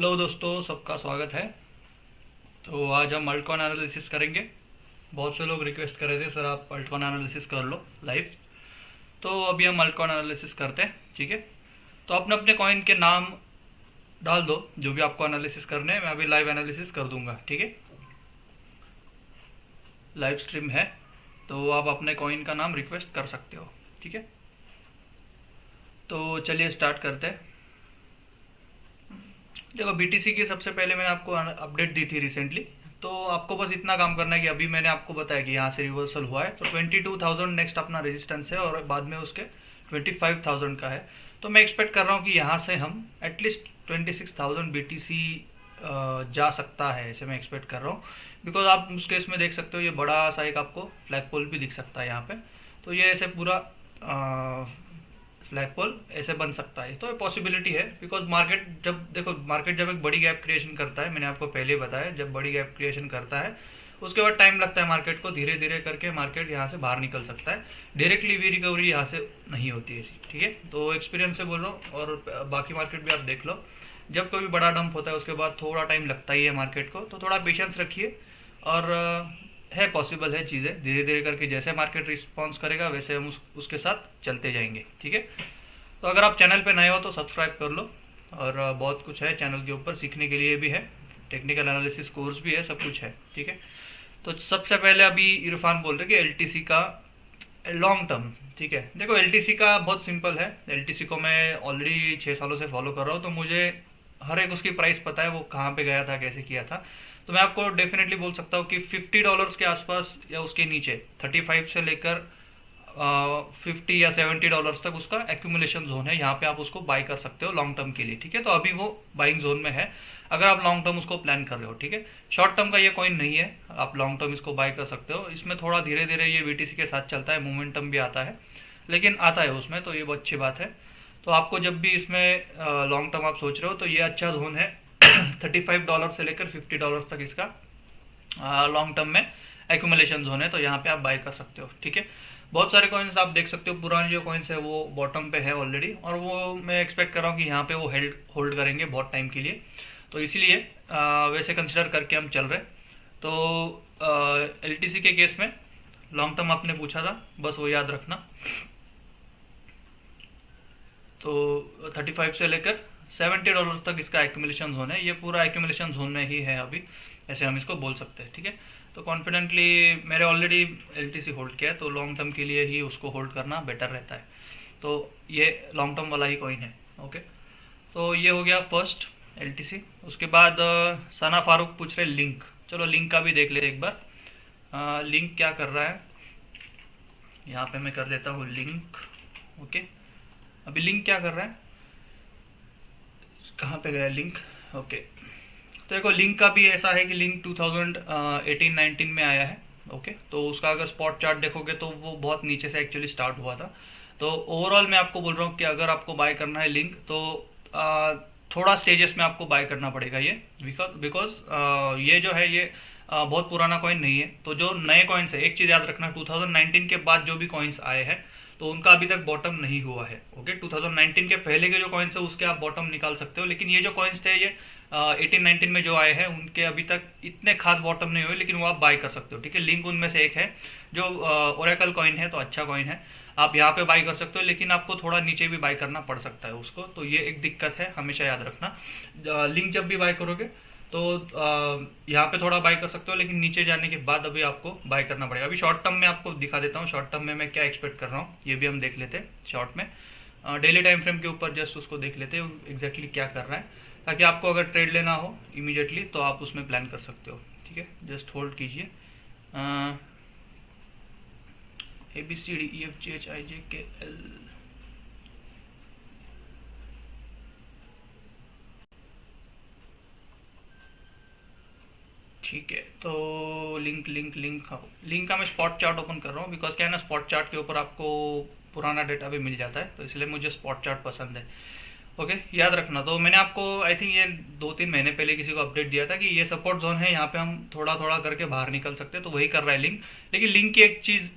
Hello दोस्तों, सबका स्वागत है। तो आज हम अल्टकॉन एनालिसिस करेंगे। बहुत से लोग रिक्वेस्ट कर रहे थे, सर, आप अल्टकॉन एनालिसिस कर लो लाइव तो अभी हम अल्टकॉन एनालिसिस करते हैं, ठीक है? तो अपने अपने कॉइन के नाम डाल दो, जो भी आपको एनालिसिस करने हैं, मैं अभी लाइव एनालिसिस कर दूँगा, ठीक है? लाइव स्ट्रीम है तो आप अपने कॉइन का नाम रिक्वेस्ट कर सकते हो, ठीक है? तो चलिए स्टार्ट करते हैं। देखो बीटीसी की सबसे पहले मैंने आपको अपडेट दी थी रिसेंटली तो आपको बस इतना काम करना है कि अभी मैंने आपको बताया कि यहाँ से रिवर्सल हुआ है। तो 22,000 नेक्स्ट अपना रेजिस्टेंस है और बाद में उसके 25,000 का है। तो मैं एक्सपेक्ट कर रहा हूँ कि यहाँ से हम एटलीस्ट 26,000 बीटीसी जा सकता है ऐसे मैं एक्सपेक्ट कर रहा हूँ। बिकॉज़ आप उस केस में देख सकते हो ये बड़ा सा एक आपको फ्लैग पोल भी दिख सकता है यहाँ पर तो ये ऐसे पूरा फ्लैग पोल ऐसे बन सकता है। तो पॉसिबिलिटी है बिकॉज़ मार्केट जब, देखो मार्केट जब एक बड़ी गैप क्रिएशन करता है, मैंने आपको पहले बताया, जब बड़ी गैप क्रिएशन करता है, उसके बाद टाइम लगता है मार्केट को धीरे धीरे करके मार्केट यहाँ से बाहर निकल सकता है। डायरेक्टली भी रिकवरी यहाँ से नहीं होती है ठीक है? तो एक्सपीरियंस से बोल रहा हूँ, और बाकी मार्केट भी आप देख लो। जब कोई बड़ा डंप होता है, उसके बाद थोड़ा टाइम लगता ही है मार्केट को तो थोड़ा पेशेंस रखिए। और है पॉसिबल है चीज़ें। धीरे धीरे करके जैसे मार्केट रिस्पॉन्स करेगा, वैसे हम उस, उसके साथ चलते जाएँगे, ठीक है? तो अगर आप चैनल पे नए हो तो सब्सक्राइब कर लो। और बहुत कुछ है चैनल के ऊपर, सीखने के लिए भी है। टेक्निकल एनालिसिस कोर्स भी है, सब कुछ है, ठीक है? तो सबसे पहले अभी इरफान बोल रहे कि एलटीसी का लॉन्ग टर्म ठीक है? देखो एलटीसी का बहुत सिंपल है। एलटीसी को मैं ऑलरेडी छः सालों से फॉलो कर रहा हूँ तो मुझे हर एक उसकी प्राइस पता है, वो कहाँ पे गया था, कैसे किया था। तो मैं आपको डेफिनेटली बोल सकता हूँ कि 50 डॉलर्स के आसपास या उसके नीचे 35 से लेकर फिफ्टी या सेवेंटी डॉलर्स तक उसका एक्यूमुलेशन जोन है। यहाँ पे आप उसको बाई कर सकते हो लॉन्ग टर्म के लिए, ठीक है? तो अभी वो बाइंग जोन में है। अगर आप लॉन्ग टर्म उसको प्लान कर रहे हो, ठीक है? शॉर्ट टर्म का ये कॉइन नहीं है। आप लॉन्ग टर्म इसको बाई कर सकते हो। इसमें थोड़ा धीरे धीरे ये वीटीसी के साथ चलता है मोमेंटम भी आता है, लेकिन आता है उसमें तो ये बहुत अच्छी बात है। तो आपको जब भी इसमें लॉन्ग टर्म आप सोच रहे हो तो ये अच्छा जोन है। थर्टी फाइव डॉलर से लेकर फिफ्टी डॉलर तक इसका लॉन्ग टर्म में एक्यूमुलेशन जोन है तो यहाँ पे आप बाई कर सकते हो, ठीक है? बहुत सारे कॉइन्स आप देख सकते हो, पुराने जो कॉइन्स है, वो बॉटम पे है ऑलरेडी और वो मैं एक्सपेक्ट कर रहा हूँ कि यहाँ पे वो हेल्ड होल्ड करेंगे बहुत टाइम के लिए। तो इसीलिए वैसे कंसिडर करके हम चल रहे तो एल के केस में लॉन्ग टर्म आपने पूछा था, बस वो याद रखना। तो 35 से लेकर 70 डॉलर्स तक इसका एक्यूमुलेशन जोन है ये पूरा एक्यूमुलेशन जोन में ही है अभी ऐसे हम इसको बोल सकते हैं ठीक है? तो कॉन्फिडेंटली मेरे ऑलरेडी एलटीसी होल्ड किया है तो लॉन्ग टर्म के लिए ही उसको होल्ड करना बेटर रहता है। तो ये लॉन्ग टर्म वाला ही कॉइन है ओके तो ये हो गया फ़र्स्ट एलटीसी उसके बाद सना फारूक पूछ रहे लिंक चलो लिंक का भी देख लेते एक बार। आ, लिंक क्या कर रहा है? यहाँ पे मैं कर देता हूँ लिंक ओके अभी लिंक क्या कर रहा है? कहाँ पे गया लिंक? ओके। तो देखो लिंक का भी ऐसा है कि लिंक 2018-19 में आया है ओके। तो उसका अगर स्पॉट चार्ट देखोगे तो वो बहुत नीचे से एक्चुअली स्टार्ट हुआ था। तो ओवरऑल मैं आपको बोल रहा हूँ कि अगर आपको बाय करना है लिंक तो आ, थोड़ा स्टेजेस में आपको बाय करना पड़ेगा ये। बिकॉज़ ये जो है ये आ, बहुत पुराना कॉइन नहीं है। तो जो नए कॉइन्स है एक चीज़ याद रखना 2019 के बाद जो भी कॉइन्स आए हैं तो उनका अभी तक बॉटम नहीं हुआ है ओके 2019 के पहले के जो कॉइन्स है, उसके आप बॉटम निकाल सकते हो, लेकिन ये जो कॉइन्स थे, ये एटीन नाइनटीन में जो आए हैं, उनके अभी तक इतने खास बॉटम नहीं हुए, लेकिन वो आप बाय कर सकते हो, ठीक है? लिंक उनमें से एक है, जो ओरेकल कॉइन है तो अच्छा कॉइन है, आप यहाँ पे बाई कर सकते हो, लेकिन आपको थोड़ा नीचे भी बाई करना पड़ सकता है उसको तो ये एक दिक्कत है, हमेशा याद रखना। लिंक जब भी बाय करोगे तो यहाँ पे थोड़ा बाय कर सकते हो, लेकिन नीचे जाने के बाद अभी आपको बाय करना पड़ेगा। अभी शॉर्ट टर्म में आपको दिखा देता हूँ शॉर्ट टर्म में मैं क्या एक्सपेक्ट कर रहा हूँ, ये भी हम देख लेते हैं शॉर्ट में। डेली टाइम फ्रेम के ऊपर जस्ट उसको देख लेते हैं एग्जैक्टली क्या कर रहा है। ताकि आपको अगर ट्रेड लेना हो इमीडिएटली तो आप उसमें प्लान कर सकते हो, ठीक है? जस्ट होल्ड कीजिए। A B C D E F G H I J K L ठीक है तो लिंक लिंक लिंक लिंक का मैं स्पॉट चार्ट ओपन कर रहा हूँ बिकॉज़ क्या है ना स्पॉट चार्ट के ऊपर आपको पुराना डेटा भी मिल जाता है तो इसलिए मुझे स्पॉट चार्ट पसंद है। ओके याद रखना तो मैंने आपको आई थिंक ये दो तीन महीने पहले किसी को अपडेट दिया था कि ये सपोर्ट जोन है, यहाँ पे हम थोड़ा थोड़ा करके बाहर निकल सकते हैं तो वही कर रहा है लिंक लेकिन लिंक की एक चीज़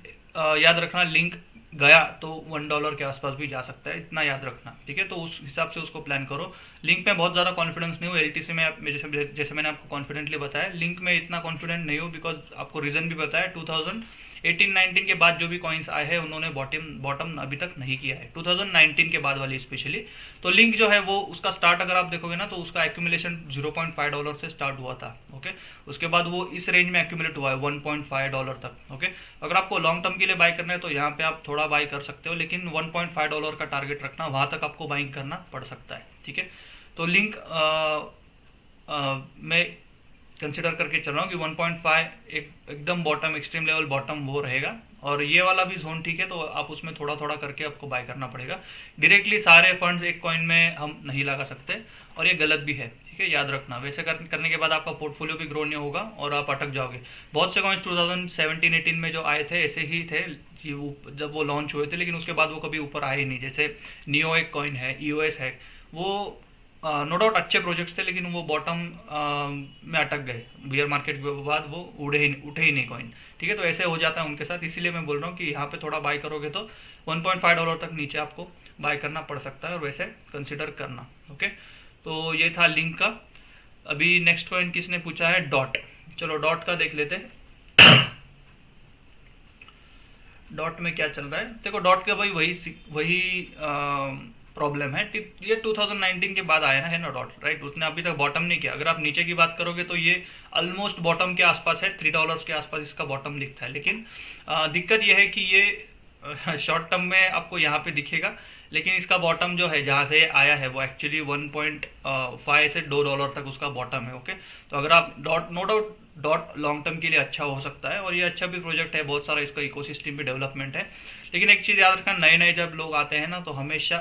याद रखना लिंक गया तो वन डॉलर के आसपास भी जा सकता है, इतना याद रखना, ठीक है? तो उस हिसाब से उसको प्लान करो। लिंक में बहुत ज़्यादा कॉन्फिडेंस नहीं हो एल में जैसे जैसे मैंने आपको कॉन्फिडेंटली बताया लिंक में इतना कॉन्फिडेंट नहीं हो बिकॉज़ आपको रीज़न भी बताया टू थाउज़ेंड एटीन नाइनटीन के बाद जो भी कॉइन्स आए हैं, उन्होंने बॉटम बॉटम अभी तक नहीं किया है। 2019 के बाद वाली स्पेशली तो लिंक जो है वो उसका स्टार्ट अगर आप देखोगे ना तो उसका एक्यूमुलेशन 0.5 डॉलर से स्टार्ट हुआ था ओके उसके बाद वो इस रेंज में एक्यूमुलेट हुआ है 1.5 डॉलर तक ओके अगर आपको लॉन्ग टर्म के लिए बाई करना है तो यहाँ पे आप थोड़ा बाई कर सकते हो, लेकिन वन डॉलर का टारगेट रखना, वहाँ तक आपको बाइंग करना पड़ सकता है, ठीक है? तो लिंक में कंसिडर करके चल रहा हूँ कि 1.5 एक एकदम बॉटम एक्सट्रीम लेवल बॉटम वो रहेगा। और ये वाला भी जोन ठीक है तो आप उसमें थोड़ा थोड़ा करके आपको बाय करना पड़ेगा। डायरेक्टली सारे फंड्स एक कॉइन में हम नहीं लगा सकते और ये गलत भी है ठीक है? याद रखना। वैसे कर, करने के बाद आपका पोर्टफोलियो भी ग्रो नहीं होगा और आप अटक जाओगे। बहुत से कॉइन्स 2017 18 में जो आए थे ऐसे ही थे जब वो लॉन्च हुए थे लेकिन उसके बाद वो कभी ऊपर आए ही नहीं। जैसे नियो एक कॉइन है ई e है वो नो डाउट अच्छे प्रोजेक्ट्स थे लेकिन वो बॉटम में अटक गए। बियर मार्केट के बाद वो उड़े ही उठे ही नहीं कॉइन ठीक है तो ऐसे हो जाता है उनके साथ। इसीलिए मैं बोल रहा हूँ कि यहाँ पे थोड़ा बाय करोगे तो 1.5 डॉलर तक नीचे आपको बाय करना पड़ सकता है और वैसे कंसिडर करना। ओके तो ये था लिंक का। अभी नेक्स्ट कॉइन किसने पूछा है? डॉट चलो डॉट का देख लेते डॉट में क्या चल रहा है? देखो डॉट का भाई वही वही आ, प्रॉब्लम है। ये 2019 के बाद आया ना है ना डॉट राइट उसने अभी तक बॉटम नहीं किया। अगर आप नीचे की बात करोगे तो ये ऑलमोस्ट बॉटम के आसपास है थ्री डॉलर्स के आसपास इसका बॉटम दिखता है। लेकिन आ, दिक्कत यह है कि ये शॉर्ट टर्म में आपको यहाँ पे दिखेगा लेकिन इसका बॉटम जो है जहाँ से आया है वो एक्चुअली 1.5 से दो डॉलर तक उसका बॉटम है ओके तो अगर आप dot no doubt dot long term के लिए अच्छा हो सकता है और ये अच्छा भी प्रोजेक्ट है बहुत सारा इसका इकोसिस्टम भी डेवलपमेंट है। लेकिन एक चीज़ याद रखना नए नए जब लोग आते हैं ना तो हमेशा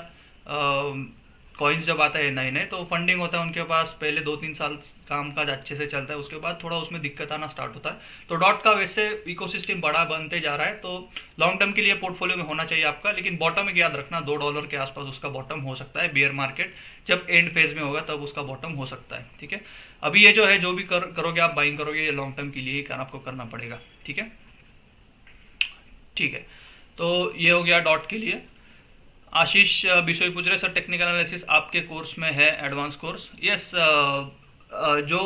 कॉइन्स जब आता है नए नए तो फंडिंग होता है उनके पास पहले दो तीन साल काम काज अच्छे से चलता है उसके बाद थोड़ा उसमें दिक्कत आना स्टार्ट होता है। तो डॉट का वैसे इकोसिस्टम बड़ा बनते जा रहा है तो लॉन्ग टर्म के लिए पोर्टफोलियो में होना चाहिए आपका लेकिन बॉटम एक याद रखना दो डॉलर के आसपास उसका बॉटम हो सकता है बियर मार्केट जब एंड फ़ेज़ में होगा तब उसका बॉटम हो सकता है ठीक है? अभी ये जो है जो भी कर, करोगे आप बाइंग करोगे ये लॉन्ग टर्म के लिए ही आपको करना पड़ेगा ठीक है? ठीक है तो ये हो गया डॉट के लिए। आशीष बिशोई पूछ रहे सर टेक्निकल एनालिसिस आपके कोर्स में है एडवांस कोर्स यस जो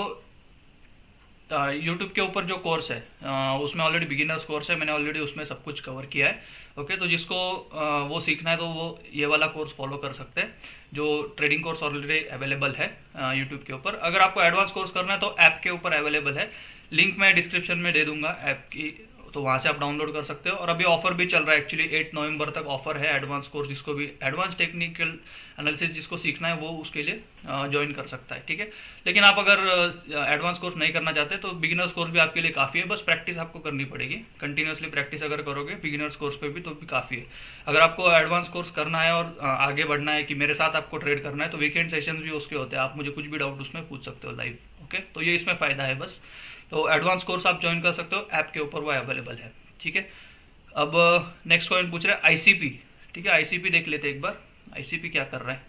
यूट्यूब के ऊपर जो कोर्स है उसमें ऑलरेडी बिगिनर्स कोर्स है, मैंने ऑलरेडी उसमें सब कुछ कवर किया है। ओके तो जिसको वो सीखना है तो वो ये वाला कोर्स फॉलो कर सकते हैं, जो ट्रेडिंग कोर्स ऑलरेडी अवेलेबल है यूट्यूब के ऊपर। अगर आपको एडवांस कोर्स करना है तो ऐप के ऊपर अवेलेबल है। लिंक मैं डिस्क्रिप्शन में दे दूँगा ऐप की। तो वहाँ से आप डाउनलोड कर सकते हो। और अभी ऑफ़र भी चल रहा है एक्चुअली एट नवंबर तक ऑफ़र है एडवांस कोर्स जिसको भी एडवांस टेक्निकल एनालिसिस जिसको सीखना है, वो उसके लिए ज्वाइन कर सकता है, ठीक है? लेकिन आप अगर एडवांस कोर्स नहीं करना चाहते तो बिगिनर्स कोर्स भी आपके लिए काफ़ी है। बस प्रैक्टिस आपको करनी पड़ेगी। कंटिन्यूसली प्रैक्टिस अगर करोगे बिगिनर्स कोर्स पर भी तो भी काफ़ी है। अगर आपको एडवांस कोर्स करना है और आगे बढ़ना है कि मेरे साथ आपको ट्रेड करना है तो वीकेंड सेशन भी उसके होते हैं। आप मुझे कुछ भी डाउट उसमें पूछ सकते हो लाइव ओके तो ये इसमें फ़ायदा है बस। तो एडवांस कोर्स आप ज्वाइन कर सकते हो ऐप के ऊपर वो अवेलेबल है, ठीक है? अब नेक्स्ट क्वेश्चन पूछ रहे हैं आईसीपी ठीक है? आईसीपी देख लेते एक बार। आईसीपी क्या कर रहा है?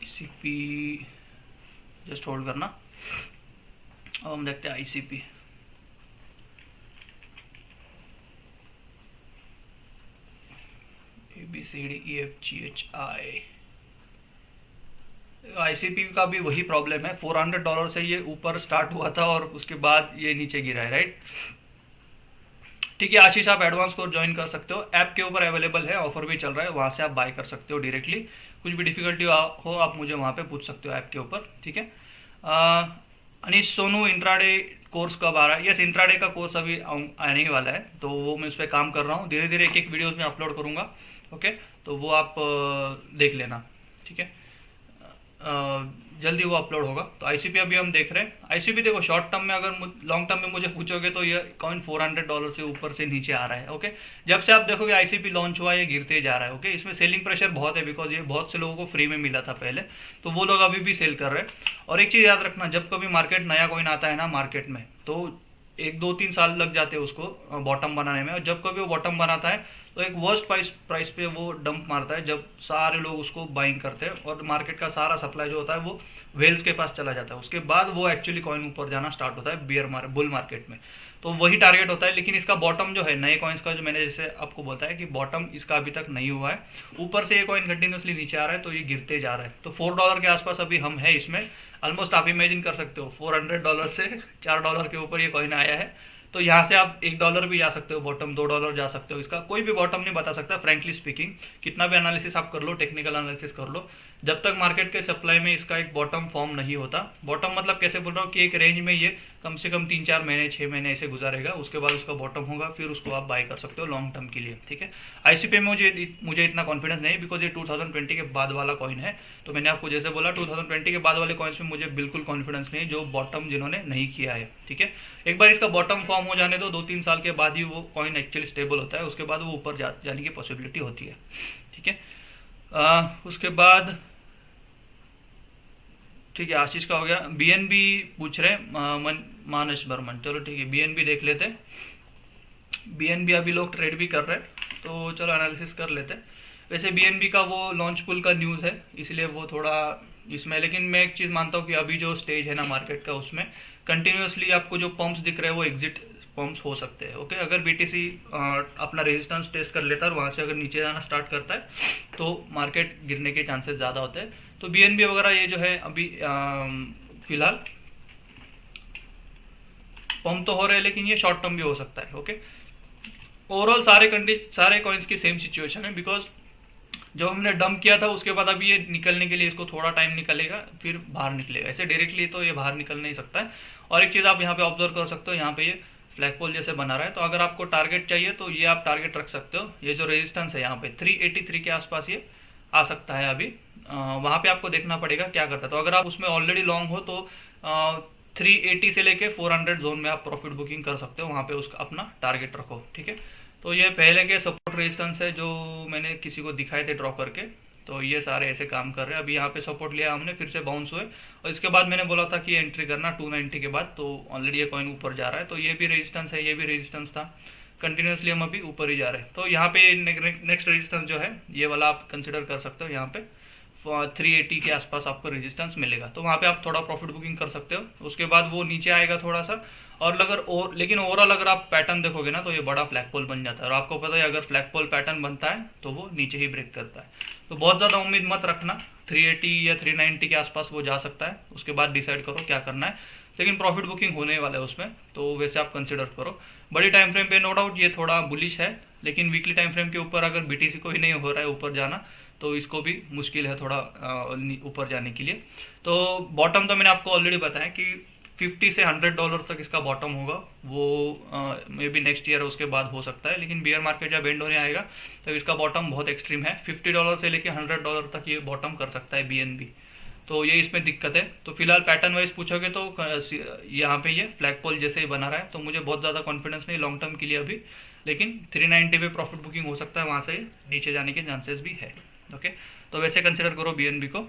आईसीपी जस्ट होल्ड करना। अब हम देखते हैं ICP B C D E F G H I ICP का भी वही प्रॉब्लम है। 400 डॉलर से ये ऊपर स्टार्ट हुआ था और उसके बाद ये नीचे गिरा है राइट ठीक है, आशीष, आप एडवांस कोर्स ज्वाइन कर सकते हो। ऐप के ऊपर अवेलेबल है ऑफ़र भी चल रहा है। वहाँ से आप बाय कर सकते हो डायरेक्टली कुछ भी डिफिकल्टी हो, आप मुझे वहाँ पे पूछ सकते हो ऐप के ऊपर, ठीक है? अनिश, सोनू इंट्राडे कोर्स कब आ रहा है? यस इंट्राडे का कोर्स अभी आने वाला है तो वो मैं उस पर काम कर रहा हूँ। धीरे धीरे एक एक वीडियोज़ में अपलोड करूँगा। ओके? तो वो आप देख लेना, ठीक है? जल्दी वो अपलोड होगा। तो आईसीपी अभी हम देख रहे हैं। आईसीपी देखो शॉर्ट टर्म में अगर लॉन्ग टर्म में मुझे पूछोगे तो ये कॉइन 400 डॉलर से ऊपर से नीचे आ रहा है, ओके? जब से आप देखोगे आईसीपी लॉन्च हुआ, ये गिरते जा रहा है, ओके? इसमें सेलिंग प्रेशर बहुत है बिकॉज़ ये बहुत से लोगों को फ्री में मिला था पहले। तो वो लोग अभी भी सेल कर रहे हैं। और एक चीज़ याद रखना, जब कभी मार्केट नया कॉइन आता है ना मार्केट में तो एक दो तीन साल लग जाते हैं उसको बॉटम बनाने में। और जब कभी वो बॉटम बनाता है तो एक वर्स्ट प्राइस प्राइस पे वो डंप मारता है जब सारे लोग उसको बाइंग करते हैं और मार्केट का सारा सप्लाई जो होता है वो वेल्स के पास चला जाता है। उसके बाद वो एक्चुअली कॉइन ऊपर जाना स्टार्ट होता है बियर मार बुल मार्केट में। तो वही टारगेट होता है, लेकिन इसका बॉटम जो है, नए कॉइन्स का जो मैंने जैसे आपको बताया कि बॉटम इसका अभी तक नहीं हुआ है। ऊपर से ये कॉइन कंटिन्यूसली नीचे आ रहा है तो ये गिरते जा रहा है। तो फोर डॉलर के आसपास अभी हम है इसमें। ऑलमोस्ट आप इमेजिन कर सकते हो फोर हंड्रेड डॉलर से चार डॉलर के ऊपर ये कॉइन आया है। तो यहाँ से आप एक डॉलर भी जा सकते हो बॉटम दो डॉलर जा सकते हो। इसका कोई भी बॉटम नहीं बता सकता फ्रेंकली स्पीकिंग कितना भी एनालिसिस आप कर लो टेक्निकल एनालिसिस कर लो। जब तक मार्केट के सप्लाई में इसका एक बॉटम फॉर्म नहीं होता बॉटम मतलब कैसे बोल रहा हूँ कि एक रेंज में ये कम से कम तीन चार महीने छः महीने ऐसे गुजारेगा, उसके बाद उसका बॉटम होगा, फिर उसको आप बाय कर सकते हो लॉन्ग टर्म के लिए, ठीक है? आईसीपी में मुझे मुझे इतना कॉन्फिडेंस नहीं बिकॉज़ ये 2020 के बाद वाला कॉइन है तो मैंने आपको जैसे बोला 2020 के बाद वाले कॉइन्स में मुझे बिल्कुल कॉन्फिडेंस नहीं जो बॉटम जिन्होंने नहीं किया है, ठीक है? एक बार इसका बॉटम फॉर्म हो जाने दो दो तीन साल के बाद ही वो कॉइन एक्चुअली स्टेबल होता है, उसके बाद वो ऊपर जाने की पॉसिबिलिटी होती है, ठीक है? उसके बाद ठीक है, आशीष का हो गया। बीएनबी पूछ रहे मन मानस बर्मन। चलो ठीक है बीएनबी देख लेते बीएनबी अभी लोग ट्रेड भी कर रहे हैं तो चलो एनालिसिस कर लेते वैसे बीएनबी का वो लॉन्च पुल का न्यूज़ है, इसलिए वो थोड़ा इसमें लेकिन मैं एक चीज़ मानता हूँ कि अभी जो स्टेज है ना मार्केट का, उसमें कंटिन्यूसली आपको जो पंप्स दिख रहे हैं, वो एग्जिट पंप्स हो सकते हैं ओके अगर बीटीसी अपना रेजिस्टेंस टेस्ट कर लेता है और वहाँ से अगर नीचे जाना स्टार्ट करता है तो मार्केट गिरने के चांसेस ज़्यादा होते हैं। तो बीएनबी वगैरह ये जो है अभी फ़िलहाल पंप तो हो रहे हैं, लेकिन ये शॉर्ट टर्म भी हो सकता है ओके ओवरऑल सारे कंडी सारे कॉइन्स की सेम सिचुएशन है बिकॉज़ जब हमने डंप किया था, उसके बाद अभी ये निकलने के लिए इसको थोड़ा टाइम निकलेगा, फिर बाहर निकलेगा। ऐसे डायरेक्टली तो ये बाहर निकल नहीं सकता है। और एक चीज़ आप यहाँ पे ऑब्ज़र्व कर सकते हो, यहाँ पे ये फ्लैग पोल जैसे बना रहा है। तो अगर आपको टारगेट चाहिए तो ये आप टारगेट रख सकते हो। ये जो रेजिस्टेंस है यहाँ पे 383 के आसपास ये आ सकता है अभी। वहाँ पे आपको देखना पड़ेगा क्या करता है। तो अगर आप उसमें ऑलरेडी लॉन्ग हो तो थ्री एटी से लेके फोर हंड्रेड जोन में आप प्रॉफिट बुकिंग कर सकते हो। वहाँ पे उसका अपना टारगेट रखो, ठीक है? तो ये पहले के सपोर्ट रेजिस्टेंस है जो मैंने किसी को दिखाए थे ड्रॉ करके। तो ये सारे ऐसे काम कर रहे हैं। अभी यहाँ पे सपोर्ट लिया हमने, फिर से बाउंस हुए। और इसके बाद मैंने बोला था कि एंट्री करना 290 के बाद तो ऑलरेडी ये कॉइन ऊपर जा रहा है। तो ये भी रेजिस्टेंस है, ये भी रेजिस्टेंस था। कंटिन्यूसली हम अभी ऊपर ही जा रहे हैं। तो यहाँ पे नेक्स्ट रेजिस्टेंस जो है, ये वाला आप कंसिडर कर सकते हो यहाँ पे। थ्री एटी के आसपास आपको रेजिस्टेंस मिलेगा। तो वहाँ पे आप थोड़ा प्रॉफिट बुकिंग कर सकते हो। उसके बाद वो नीचे आएगा थोड़ा सा। और अगर और, लेकिन ओवरऑल अगर आप पैटर्न देखोगे ना तो ये बड़ा फ्लैग पोल बन जाता है। और आपको पता है, अगर फ्लैग पोल पैटर्न बनता है तो वो नीचे ही ब्रेक करता है। तो बहुत ज़्यादा उम्मीद मत रखना। 380 या 390 के आसपास वो जा सकता है। उसके बाद डिसाइड करो क्या करना है। लेकिन प्रॉफिट बुकिंग होने वाला है उसमें तो वैसे आप कंसिडर करो। बड़ी टाइम फ्रेम पे नो डाउट ये थोड़ा बुलिश है। लेकिन वीकली टाइम फ्रेम के ऊपर अगर बीटीसी को ही नहीं हो रहा है, ऊपर जाना तो इसको भी मुश्किल है थोड़ा ऊपर जाने के लिए। तो बॉटम तो मैंने आपको ऑलरेडी बताया कि 50 से 100 डॉलर तक इसका बॉटम होगा। वो मे बी नेक्स्ट ईयर उसके बाद हो सकता है, लेकिन बियर मार्केट जब एंड होने आएगा तो इसका बॉटम बहुत एक्सट्रीम है। 50 डॉलर से लेके 100 डॉलर तक ये बॉटम कर सकता है बीएनबी तो ये इसमें दिक्कत है। तो फ़िलहाल पैटर्न वाइज पूछोगे तो यहाँ पे ये फ्लैग पोल जैसे ही बना रहा है तो मुझे बहुत ज़्यादा कॉन्फिडेंस नहीं लॉन्ग टर्म के लिए अभी। लेकिन 390 पे प्रॉफिट बुकिंग हो सकता है, वहाँ से नीचे जाने के चांसेस भी है। ओके तो वैसे कंसिडर करो बीएनबी को।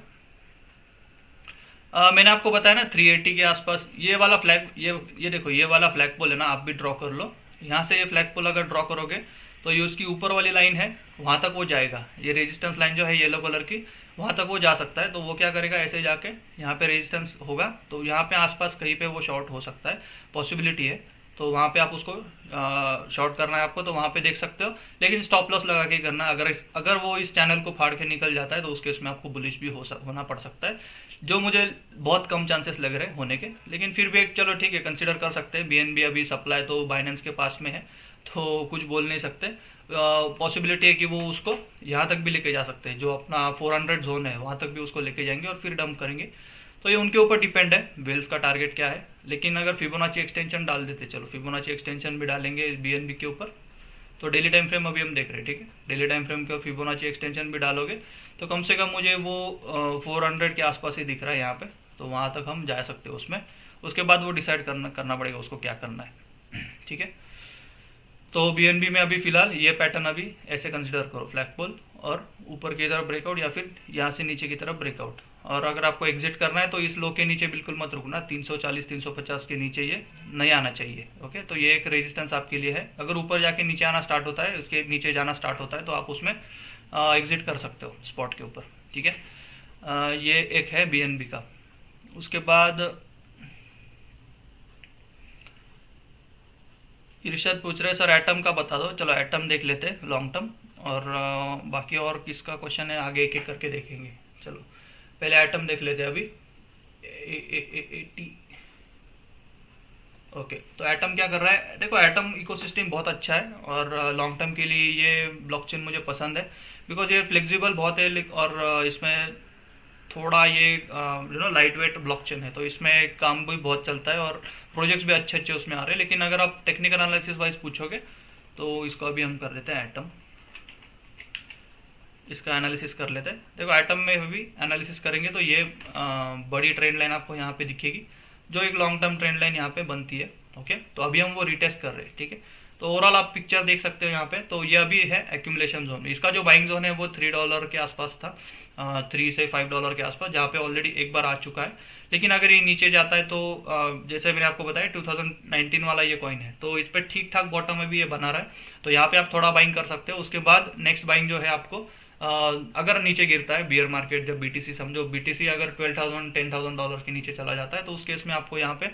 आ, मैंने आपको बताया ना 380 के आसपास ये वाला फ्लैग ये ये देखो ये वाला फ्लैग पोल है ना आप भी ड्रॉ कर लो। यहाँ से ये फ्लैग पोल अगर ड्रॉ करोगे तो ये उसकी ऊपर वाली लाइन है वहाँ तक वो जाएगा। ये रेजिस्टेंस लाइन जो है येलो कलर की वहाँ तक वो जा सकता है। तो वो क्या करेगा ऐसे जाके यहाँ पे रेजिस्टेंस होगा। तो यहाँ पे आसपास कहीं पे वो शॉर्ट हो सकता है पॉसिबिलिटी है। तो वहाँ पे आप उसको शॉर्ट करना है आपको तो वहाँ पे देख सकते हो। लेकिन स्टॉप लॉस लगा के करना अगर इस, अगर वो इस चैनल को फाड़ के निकल जाता है तो उस केस में आपको बुलिश भी हो सक, होना पड़ सकता है जो मुझे बहुत कम चांसेस लग रहे हैं होने के। लेकिन फिर भी एक चलो ठीक है कंसिडर कर सकते हैं। BNB अभी सप्लाई तो बाइनेंस के पास में है तो कुछ बोल नहीं सकते। पॉसिबिलिटी है कि वो उसको यहाँ तक भी लेके जा सकते हैं जो अपना 400 जोन है वहाँ तक भी उसको लेके जाएँगे और फिर डंप करेंगे। तो ये उनके ऊपर डिपेंड है वेल्स का टारगेट क्या है। लेकिन अगर फिबोनाची एक्सटेंशन डाल देते, चलो फिबोनाची एक्सटेंशन भी डालेंगे बीएनबी के ऊपर तो डेली टाइम फ्रेम अभी हम देख रहे हैं, ठीक है? डेली टाइम फ्रेम के फिबोनाची एक्सटेंशन भी डालोगे तो कम से कम मुझे वो फोर हंड्रेड के आसपास ही दिख रहा है यहाँ पे तो वहाँ तक हम जा सकते हैं उसमें। उसके बाद वो डिसाइड करना करना पड़ेगा उसको क्या करना है, ठीक है? तो बीएनबी में अभी फ़िलहाल ये पैटर्न अभी ऐसे कंसिडर करो फ्लैग पोल और ऊपर की तरफ़ ब्रेकआउट या फिर यहाँ से नीचे की तरफ़ ब्रेकआउट और अगर आपको एग्जिट करना है तो इस लो के नीचे बिल्कुल मत रुकना। 340 350 के नीचे ये नहीं आना चाहिए ओके तो ये एक रेजिस्टेंस आपके लिए है। अगर ऊपर जाके नीचे आना स्टार्ट होता है, उसके नीचे जाना स्टार्ट होता है तो आप उसमें एग्जिट कर सकते हो स्पॉट के ऊपर, ठीक है? ये एक है बीएनबी का। उसके बाद, इर्शद पूछ रहे सर एटम का बता दो। चलो एटम देख लेते लॉन्ग टर्म और बाकी और किसका क्वेश्चन है, आगे एक एक करके देखेंगे। चलो पहले एटम देख लेते हैं अभी। ए ए ए ए ओके तो एटम क्या कर रहा है? देखो एटम इकोसिस्टम बहुत अच्छा है और लॉन्ग टर्म के लिए ये ब्लॉकचेन मुझे पसंद है। बिकॉज़ ये फ्लेक्सिबल बहुत है और इसमें थोड़ा ये you know light weight blockchain है। तो इसमें काम भी बहुत चलता है और प्रोजेक्ट्स भी अच्छे अच्छे उसमें आ रहे हैं। लेकिन अगर आप टेक्निकल एनालिसिस वाइज पूछोगे तो इसको अभी हम कर देते हैं एटम इसका एनालिसिस कर लेते हैं। देखो आइटम में भी एनालिसिस करेंगे तो ये आ, बड़ी ट्रेंड लाइन आपको यहाँ पे दिखेगी जो एक लॉन्ग टर्म ट्रेंड लाइन यहाँ पे बनती है ओके तो अभी हम वो रिटेस्ट कर रहे हैं ठीक है? तो ओवरऑल आप पिक्चर देख सकते हो यहाँ पे। तो ये अभी है एक्यूमुलेशन जोन इसका जो बाइंग जोन है वो थ्री डॉलर के आसपास था थ्री से फाइव डॉलर के आसपास जहाँ पे ऑलरेडी एक बार आ चुका है। लेकिन अगर ये नीचे जाता है तो जैसे मैंने आपको बताया 2019 वाला ये कॉइन है। तो इस पर ठीक ठाक बॉटम में भी ये बना रहा है। तो यहाँ पे आप थोड़ा बाइंग कर सकते हो। उसके बाद नेक्स्ट बाइंग जो है आपको अगर नीचे गिरता है बियर मार्केट जब बीटीसी समझो बीटीसी अगर twelve thousand ten thousand dollar के नीचे चला जाता है तो उस केस में आपको यहाँ पे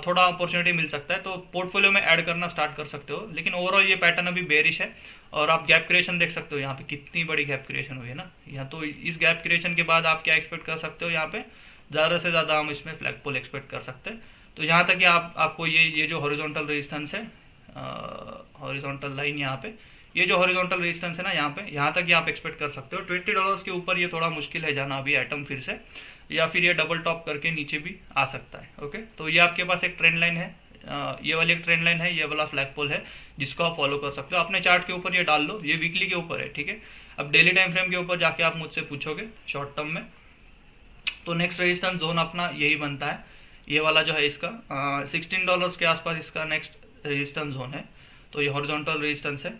थोड़ा अपॉर्चुनिटी मिल सकता है तो पोर्टफोलियो में ऐड करना स्टार्ट कर सकते हो। लेकिन ओवरऑल ये पैटर्न अभी बेरिश है, और आप गैप क्रिएशन देख सकते हो यहाँ पे, कितनी बड़ी गैप क्रिएशन हुई है ना। यहाँ तो इस गैप क्रिएशन के बाद आप क्या एक्सपेक्ट कर सकते हो यहाँ पे, ज़्यादा से ज़्यादा हम इसमें फ्लैग पोल एक्सपेक्ट कर सकते हैं। तो यहाँ तक कि आप, आपको ये ये जो हॉरिजॉन्टल रेजिस्टेंस है हॉरिजॉन्टल लाइन यहाँ पे ये जो हॉरिजॉन्टल रेजिस्टेंस है ना यहाँ पे, यहाँ तक ये आप एक्सपेक्ट कर सकते हो। ट्वेंटी डॉलर्स के ऊपर ये थोड़ा मुश्किल है जाना अभी आइटम फिर से, या फिर ये डबल टॉप करके नीचे भी आ सकता है ओके तो ये आपके पास एक ट्रेंड लाइन है ये वाली एक ट्रेंड लाइन है, ये वाला फ्लैग पोल है, जिसको आप फॉलो कर सकते हो। अपने चार्ट के ऊपर ये डाल लो, ये वीकली के ऊपर है, ठीक है? अब डेली टाइम फ्रेम के ऊपर जाके आप मुझसे पूछोगे शॉर्ट टर्म में। तो नेक्स्ट रेजिस्टेंस जोन अपना यही बनता है। ये वाला जो है इसका सिक्सटीन डॉलर्स के आसपास इसका नेक्स्ट रेजिस्टेंस जोन है। तो ये हॉरिजॉन्टल रेजिस्टेंस है।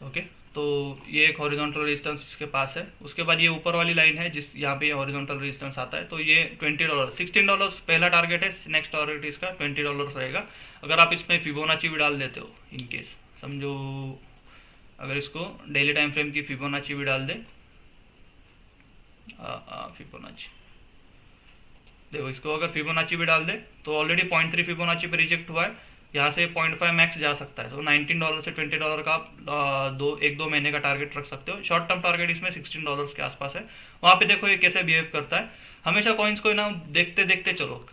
ओके तो ये एक हॉरिजॉन्टल रेजिस्टेंस इसके पास है। उसके बाद ये ऊपर वाली लाइन है जिस, यहाँ पे हॉरिजॉन्टल रेजिस्टेंस आता है। तो ये ट्वेंटी डॉलर सिक्सटीन डॉलर पहला टारगेट है नेक्स्ट टारगेट इसका ट्वेंटी डॉलर रहेगा। अगर आप इसमें फिबोनाची भी डाल देते हो इन केस समझो, अगर इसको डेली टाइम फ्रेम की फिबोनाची भी डाल दे। फिबोनाची देखो, इसको अगर फिबोनाची भी डाल दे तो ऑलरेडी पॉइंट थ्री फिबोनाची पे रिजेक्ट हुआ है। यहाँ से पॉइंट फाइव मैक्स जा सकता है। तो नाइनटीन डॉलर से ट्वेंटी डॉलर का आप दो, एक, दो महीने का टारगेट रख सकते हो। शॉर्ट टर्म टारगेट इसमें सिक्सटीन डॉलर के आसपास है। वहाँ पे देखो ये कैसे बिहेव करता है। हमेशा कॉइन्स को ना देखते देखते चलो।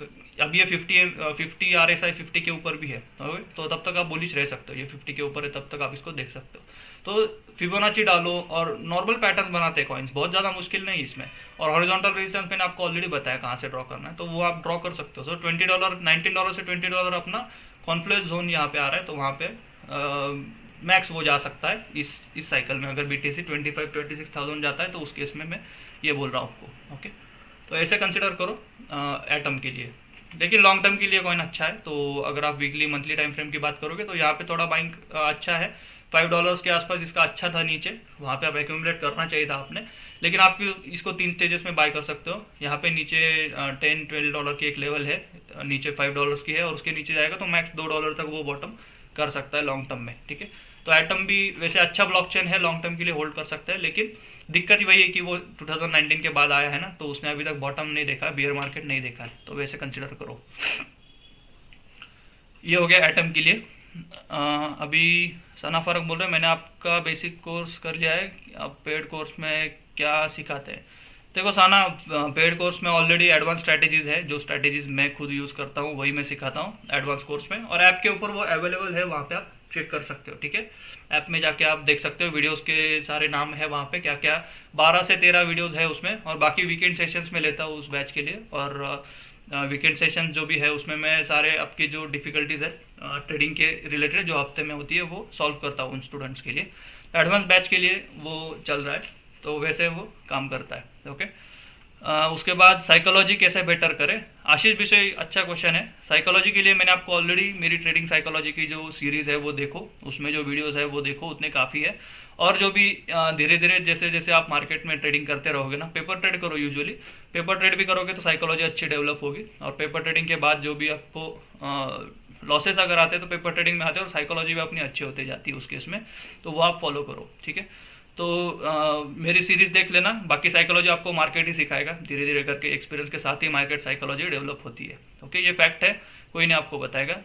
अब ये फिफ्टी फिफ्टी आर एस के ऊपर भी है। तो तब तक आप बोलिच रह सकते हो। ये फिफ्टी के ऊपर है, तब तक आप इसको देख सकते हो। तो फिबोनाची डालो और नॉर्मल पैटर्न बनाते हैं कॉइन्स बहुत ज़्यादा मुश्किल नहीं इसमें। और हॉरिजॉन्टल रेजिस्टेंस मैंने आपको ऑलरेडी बताया कहाँ से ड्रॉ करना है। तो वो आप ड्रॉ कर सकते हो। So twenty dollar nineteen dollar से ट्वेंटी डॉलर अपना कॉन्फ्लुएंस जोन यहाँ पे आ रहा है तो वहाँ पे मैक्स वो जा सकता है इस इस साइकिल में। अगर B T C twenty five twenty six thousand जाता है तो उस केस में मैं ये बोल रहा हूँ आपको ओके तो ऐसे कंसिडर करो एटम के लिए। लेकिन लॉन्ग टर्म के लिए कॉइन अच्छा है तो अगर आप वीकली मंथली टाइम फ्रेम की बात करोगे तो यहाँ पे थोड़ा बाइंग अच्छा है। फाइव डॉलर्स के आसपास इसका अच्छा था नीचे, वहाँ पे आप एक्यूमुलेट करना चाहिए था आपने। लेकिन आप इसको तीन स्टेजेस में बाय कर सकते हो। यहाँ पे नीचे टेन ट्वेल्व डॉलर की एक लेवल है। नीचे फाइव डॉलर्स की है और उसके नीचे जाएगा तो मैक्स दो डॉलर तक वो बॉटम कर सकता है लॉन्ग टर्म में ठीक है? तो एटम भी वैसे अच्छा ब्लॉकचेन है लॉन्ग टर्म के लिए होल्ड कर सकता है लेकिन दिक्कत वही है कि वो 2019 के बाद आया है ना तो उसने अभी तक बॉटम नहीं देखा बियर मार्केट नहीं देखा है। तो वैसे कंसिडर करो। ये हो गया एटम के लिए। आ, अभी सना फ़र्क बोल रहे हैं मैंने आपका बेसिक कोर्स कर लिया है। आप पेड कोर्स में क्या सिखाते हैं? देखो साना पेड कोर्स में ऑलरेडी एडवांस स्ट्रैटेजीज है, जो स्ट्रैटेजीज मैं खुद यूज़ करता हूँ, वही मैं सिखाता हूँ एडवांस कोर्स में। और ऐप के ऊपर वो अवेलेबल है, वहाँ पे आप चेक कर सकते हो, ठीक है? ऐप में जाके आप देख सकते हो वीडियोस के सारे नाम है वहाँ पे क्या क्या बारह से तेरह वीडियोस है उसमें, और बाकी वीकेंड सेशंस में लेता हूँ उस बैच के लिए। और वीकेंड सेशन जो भी है, उसमें मैं सारे आपकी जो डिफिकल्टीज है ट्रेडिंग के रिलेटेड जो हफ़्ते में होती है, वो सॉल्व करता हूँ उन स्टूडेंट्स के लिए। एडवांस बैच के लिए वो चल रहा है। तो वैसे वो काम करता है ओके आ, उसके बाद साइकोलॉजी कैसे बेटर करे? आशीष विषय अच्छा क्वेश्चन है। साइकोलॉजी के लिए मैंने आपको ऑलरेडी मेरी ट्रेडिंग साइकोलॉजी की जो सीरीज़ है वो देखो उसमें जो वीडियोस है वो देखो उतने काफ़ी है। और जो भी धीरे धीरे जैसे जैसे आप मार्केट में ट्रेडिंग करते रहोगे ना पेपर ट्रेड करो यूजुअली पेपर ट्रेड भी करोगे तो साइकोलॉजी अच्छी डेवलप होगी। और पेपर ट्रेडिंग के बाद जो भी आपको लॉसेस अगर आते हैं तो पेपर ट्रेडिंग में आते हैं और साइकोलॉजी भी अपनी अच्छी होती जाती है उस केस में। तो वो आप फॉलो करो ठीक है? तो आ, मेरी सीरीज़ देख लेना। बाकी साइकोलॉजी आपको मार्केट ही सिखाएगा। धीरे धीरे करके एक्सपीरियंस के साथ ही मार्केट साइकोलॉजी डेवलप होती है। ओके ये फैक्ट है। कोई नहीं आपको बताएगा।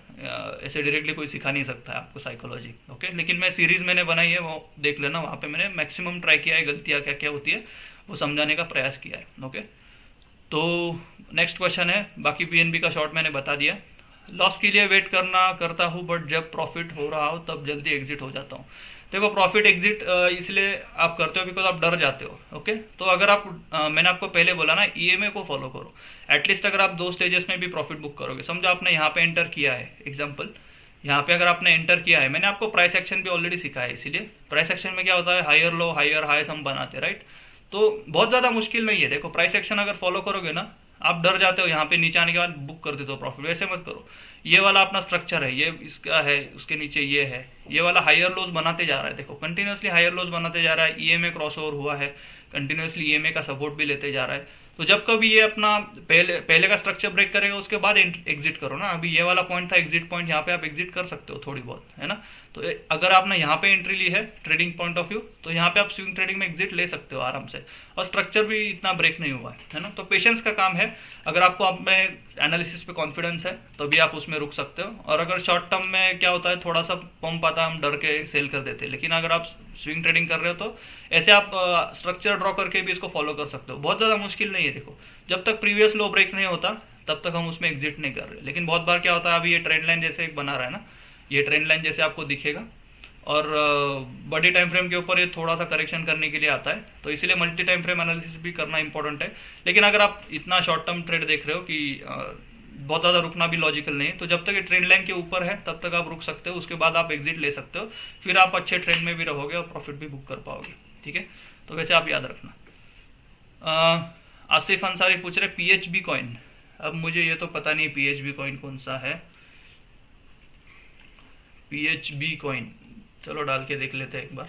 ऐसे डायरेक्टली कोई सिखा नहीं सकता है आपको साइकोलॉजी ओके लेकिन मैं सीरीज़ मैंने बनाई है वो देख लेना। वहाँ पे मैंने मैक्सिमम ट्राई किया है गलतियाँ क्या क्या होती है वो समझाने का प्रयास किया है। ओके तो नेक्स्ट क्वेश्चन है। बाकी पीएनबी का शॉर्ट मैंने बता दिया। लॉस के लिए वेट करना करता हूँ बट जब प्रॉफिट हो रहा हो तब जल्दी एग्जिट हो जाता हूँ। देखो प्रॉफिट एग्जिट इसलिए आप करते हो बिकॉज़ आप डर जाते हो ओके तो अगर आप मैंने आपको पहले बोला ना ईएमए को फॉलो करो। एटलीस्ट अगर आप दो स्टेजेस में भी प्रॉफिट बुक करोगे। समझो आपने यहाँ पे एंटर किया है एग्ज़ाम्पल यहाँ पे अगर आपने एंटर किया है, मैंने आपको प्राइस एक्शन भी ऑलरेडी सिखाया है, इसीलिए। प्राइस एक्शन में क्या होता है हायर लो हायर हाई हम बनाते राइट तो बहुत ज़्यादा मुश्किल नहीं है। देखो प्राइस एक्शन अगर फॉलो करोगे ना, आप डर जाते हो यहाँ पे नीचे आने के बाद कर देते हो प्रॉफिट वैसे मत करो। ये वाला अपना स्ट्रक्चर है, ये इसका है, उसके नीचे ये है। ये वाला हायर लोज बनाते जा रहा है। देखो कंटिन्यूसली हायर लोज बनाते जा रहा है ईएमए एम हुआ है कंटिन्यूसली ईएमए का सपोर्ट भी लेते जा रहा है। तो जब कभी ये अपना पहले पहले का स्ट्रक्चर ब्रेक करेगा, उसके बाद एग्जिट करो ना। अभी ये वाला पॉइंट था एग्जिट पॉइंट यहाँ पे आप एग्जिट कर सकते हो थोड़ी बहुत, है ना? तो अगर आपने यहाँ पे एंट्री ली है ट्रेडिंग पॉइंट ऑफ़ व्यू तो यहाँ पे आप स्विंग ट्रेडिंग में एग्जिट ले सकते हो आराम से। और स्ट्रक्चर भी इतना ब्रेक नहीं हुआ है ना? तो पेशेंस का काम है। अगर आपको आप में एनालिसिस पे कॉन्फिडेंस है तो भी आप उसमें रुक सकते हो। और अगर शॉर्ट टर्म में क्या होता है, थोड़ा सा पंप आता है, हम डर के सेल कर देते हैं। लेकिन अगर आप स्विंग ट्रेडिंग कर रहे हो तो ऐसे आप स्ट्रक्चर ड्रॉ करके भी इसको फॉलो कर सकते हो। बहुत ज़्यादा मुश्किल नहीं है, देखो। जब तक प्रीवियस लो ब्रेक नहीं होता, तब तक हम उसमें एग्जिट नहीं कर रहे। लेकिन बहुत बार क्या होता है, अभी ये ट्रेंड लाइन जैसे एक बना रहा है ना ये ट्रेंड लाइन जैसे आपको दिखेगा। और बड़ी टाइम फ्रेम के ऊपर ये थोड़ा सा करेक्शन करने के लिए आता है। तो इसीलिए मल्टी टाइम फ्रेम एनालिसिस भी करना इंपॉर्टेंट है। लेकिन अगर आप इतना शॉर्ट टर्म ट्रेड देख रहे हो कि बहुत ज़्यादा रुकना भी लॉजिकल नहीं है तो जब तक ये ट्रेंड लाइन के ऊपर है, तब तक आप रुक सकते हो। उसके बाद आप एग्जिट ले सकते हो। फिर आप अच्छे ट्रेंड में भी रहोगे और प्रॉफिट भी बुक कर पाओगे। ठीक है? तो वैसे आप याद रखना। आसिफ अंसारी पूछ रहे पी एच बी कॉइन अब मुझे ये तो पता नहीं पी एच बी कॉइन कौन सा है। पी एच बी कॉइन चलो डाल के देख लेते हैं एक बार।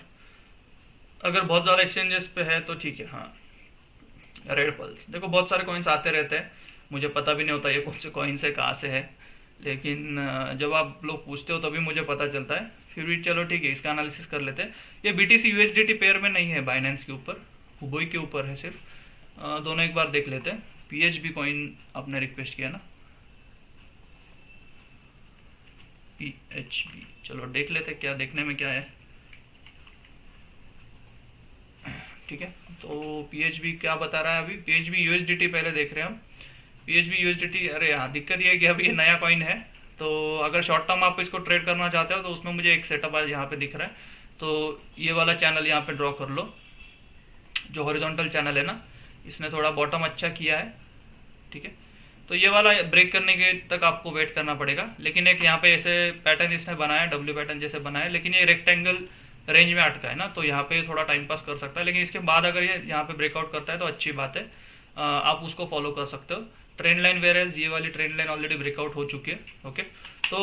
अगर बहुत ज़्यादा एक्सचेंजेस पे है तो ठीक है हाँ। रेड पल्स देखो, बहुत सारे कॉइन्स आते रहते हैं। मुझे पता भी नहीं होता ये कौन से कॉइन्स है, कहाँ से है। लेकिन जब आप लोग पूछते हो तभी मुझे पता चलता है। फिर भी चलो ठीक है, इसका एनालिसिस कर लेते हैं। ये B T C T pair में नहीं है बाइनेंस के ऊपर। हुबोई के ऊपर है सिर्फ़। दोनों एक बार देख लेते हैं। पी एच बी कॉइन आपने रिक्वेस्ट किया ना? पी एच बी चलो, देख लेते क्या, देखने में क्या है। ठीक है तो पीएचबी क्या बता रहा है अभी? पीएचबी यूएसडीटी पहले देख रहे हैं हम। पीएचबी यूएसडीटी अरे हाँ दिक्कत ये है कि अभी ये नया कॉइन है तो अगर शॉर्ट टर्म आप इसको ट्रेड करना चाहते हो तो उसमें मुझे एक सेटअप आज यहाँ पे दिख रहा है। तो ये वाला चैनल यहाँ पे ड्रॉ कर लो, जो हॉरिजॉन्टल चैनल है ना, इसने थोड़ा बॉटम अच्छा किया है। ठीक है तो ये वाला ब्रेक करने के तक आपको वेट करना पड़ेगा। लेकिन एक यहाँ पे ऐसे पैटर्न इसने बनाया डब्ल्यू पैटर्न जैसे बनाया, लेकिन ये रेक्टेंगल रेंज में अटका है ना तो यहाँ पे थोड़ा टाइम पास कर सकता है। लेकिन इसके बाद अगर ये यहाँ पे ब्रेकआउट करता है तो अच्छी बात है। आप उसको फॉलो कर सकते हो। ट्रेंड लाइन वेरेज ये वाली ट्रेंड लाइन ऑलरेडी ब्रेकआउट हो चुकी है ओके तो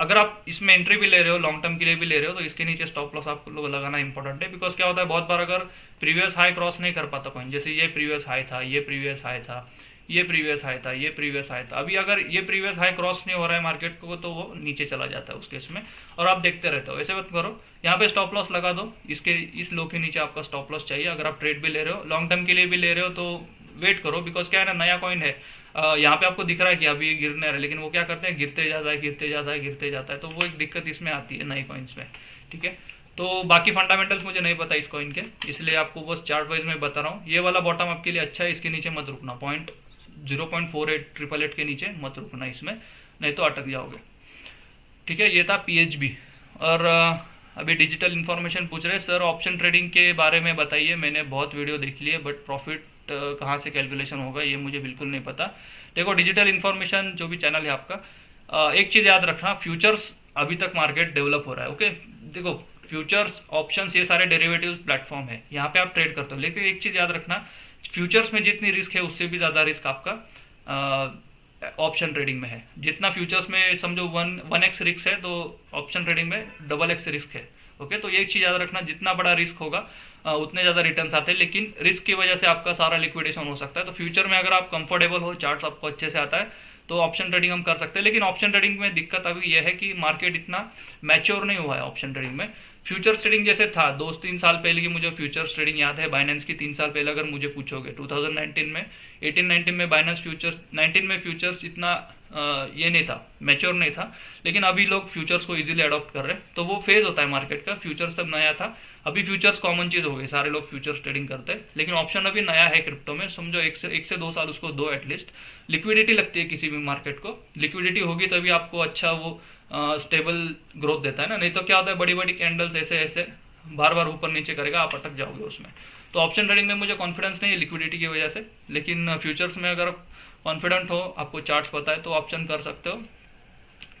अगर आप इसमें एंट्री भी ले रहे हो लॉन्ग टर्म के लिए भी ले रहे हो तो इसके नीचे स्टॉप लॉस आपको लगाना इंपॉर्टेंट है। बिकॉज़ क्या होता है, बहुत बार अगर प्रीवियस हाई क्रॉस नहीं कर पाता कॉइन जैसे ये प्रीवियस हाई था, ये प्रीवियस हाई था ये प्रीवियस हाई था, ये प्रीवियस हाई था। अभी अगर ये प्रीवियस हाई क्रॉस नहीं हो रहा है मार्केट को तो वो नीचे चला जाता है उस केस में। और आप देखते रहते हो, ऐसे मत करो। यहाँ पे स्टॉप लॉस लगा दो। इसके, इस लो के नीचे आपका स्टॉप लॉस चाहिए। अगर आप ट्रेड भी ले रहे हो लॉन्ग टर्म के लिए भी ले रहे हो तो वेट करो। बिकॉज़ क्या है ना, नया कॉइन है। यहाँ पे आपको दिख रहा है कि अभी गिरने रहा है, लेकिन वो क्या करते हैं, गिरते जाता है, गिरते जाता है, गिरते जाता है। तो वो एक दिक्कत इसमें आती है नए कॉइन्स में, ठीक है? तो बाकी फंडामेंटल्स मुझे नहीं पता इस कॉइन के, इसलिए आपको बस चार्ट वाइज में बता रहा हूँ। ये वाला बॉटम आपके लिए अच्छा है, इसके नीचे मत रुकना। Point zero point four eight triple eight के नीचे, मत रुकना इसमें, नहीं तो अटक जाओगे। ठीक है, ये था पीएचबी और अभी डिजिटल इन्फॉर्मेशन पूछ रहे सर ऑप्शन ट्रेडिंग के बारे में बताइए। मैंने बहुत वीडियो देख ली है बट प्रॉफिट कहाँ से कैलकुलेशन होगा, ये मुझे बिल्कुल नहीं पता। देखो डिजिटल इन्फॉर्मेशन जो भी चैनल है आपका एक चीज़ याद रखना फ्यूचर्स अभी तक मार्केट डेवलप हो रहा है ओके देखो फ्यूचर्स ऑप्शंस ये सारे डेरिवेटिव प्लेटफॉर्म है, यहाँ पे आप ट्रेड करते हो। लेकिन एक चीज़ याद रखना फ्यूचर्स में जितनी रिस्क है, उससे भी ज़्यादा रिस्क आपका ऑप्शन ट्रेडिंग में है। जितना फ्यूचर्स में समझो वन वन एक्स रिस्क है तो ऑप्शन ट्रेडिंग में डबल एक्स रिस्क है। ओके तो ये एक चीज़ याद रखना, जितना बड़ा रिस्क होगा उतने ज़्यादा रिटर्न आते हैं, लेकिन रिस्क की वजह से आपका सारा लिक्विडेशन हो सकता है। तो फ्यूचर में अगर आप कंफर्टेबल हो चार्ट आपको अच्छे से आता है तो ऑप्शन ट्रेडिंग हम कर सकते हैं। लेकिन ऑप्शन ट्रेडिंग में दिक्कत अभी यह है कि मार्केट इतना मैच्योर नहीं हुआ है ऑप्शन ट्रेडिंग में। फ्यूचर्स ट्रेडिंग जैसे था, दो तीन साल पहले की मुझे फ्यूचर्स ट्रेडिंग याद है बाइनेंस की तीन साल पहले अगर मुझे पूछोगे 2019 में 18 19 में बाइनेंस फ्यूचर्स 19 में फ्यूचर्स इतना ये नहीं था मैच्योर नहीं था, लेकिन अभी लोग फ्यूचर्स को इजीली अडॉप्ट कर रहे हैं तो वो फ़ेज़ होता है मार्केट का फ्यूचर्स तब नया था, अभी फ्यूचर्स कॉमन चीज़ हो गई, सारे लोग फ्यूचर्स ट्रेडिंग करते हैं, लेकिन ऑप्शन अभी नया है क्रिप्टो में, समझो एक से एक से दो साल उसको दो एटलीस्ट लिक्विडिटी लगती है किसी भी मार्केट को लिक्विडिटी होगी तभी आपको अच्छा वो स्टेबल ग्रोथ देता है ना? नहीं तो क्या होता है बड़ी बड़ी कैंडल्स ऐसे ऐसे बार बार ऊपर नीचे करेगा, आप अटक जाओगे उसमें। तो ऑप्शन ट्रेडिंग में मुझे कॉन्फिडेंस नहीं है लिक्विडिटी की वजह से, लेकिन फ्यूचर्स में अगर कॉन्फिडेंट हो, आपको चार्ट्स पता है तो ऑप्शन कर सकते हो।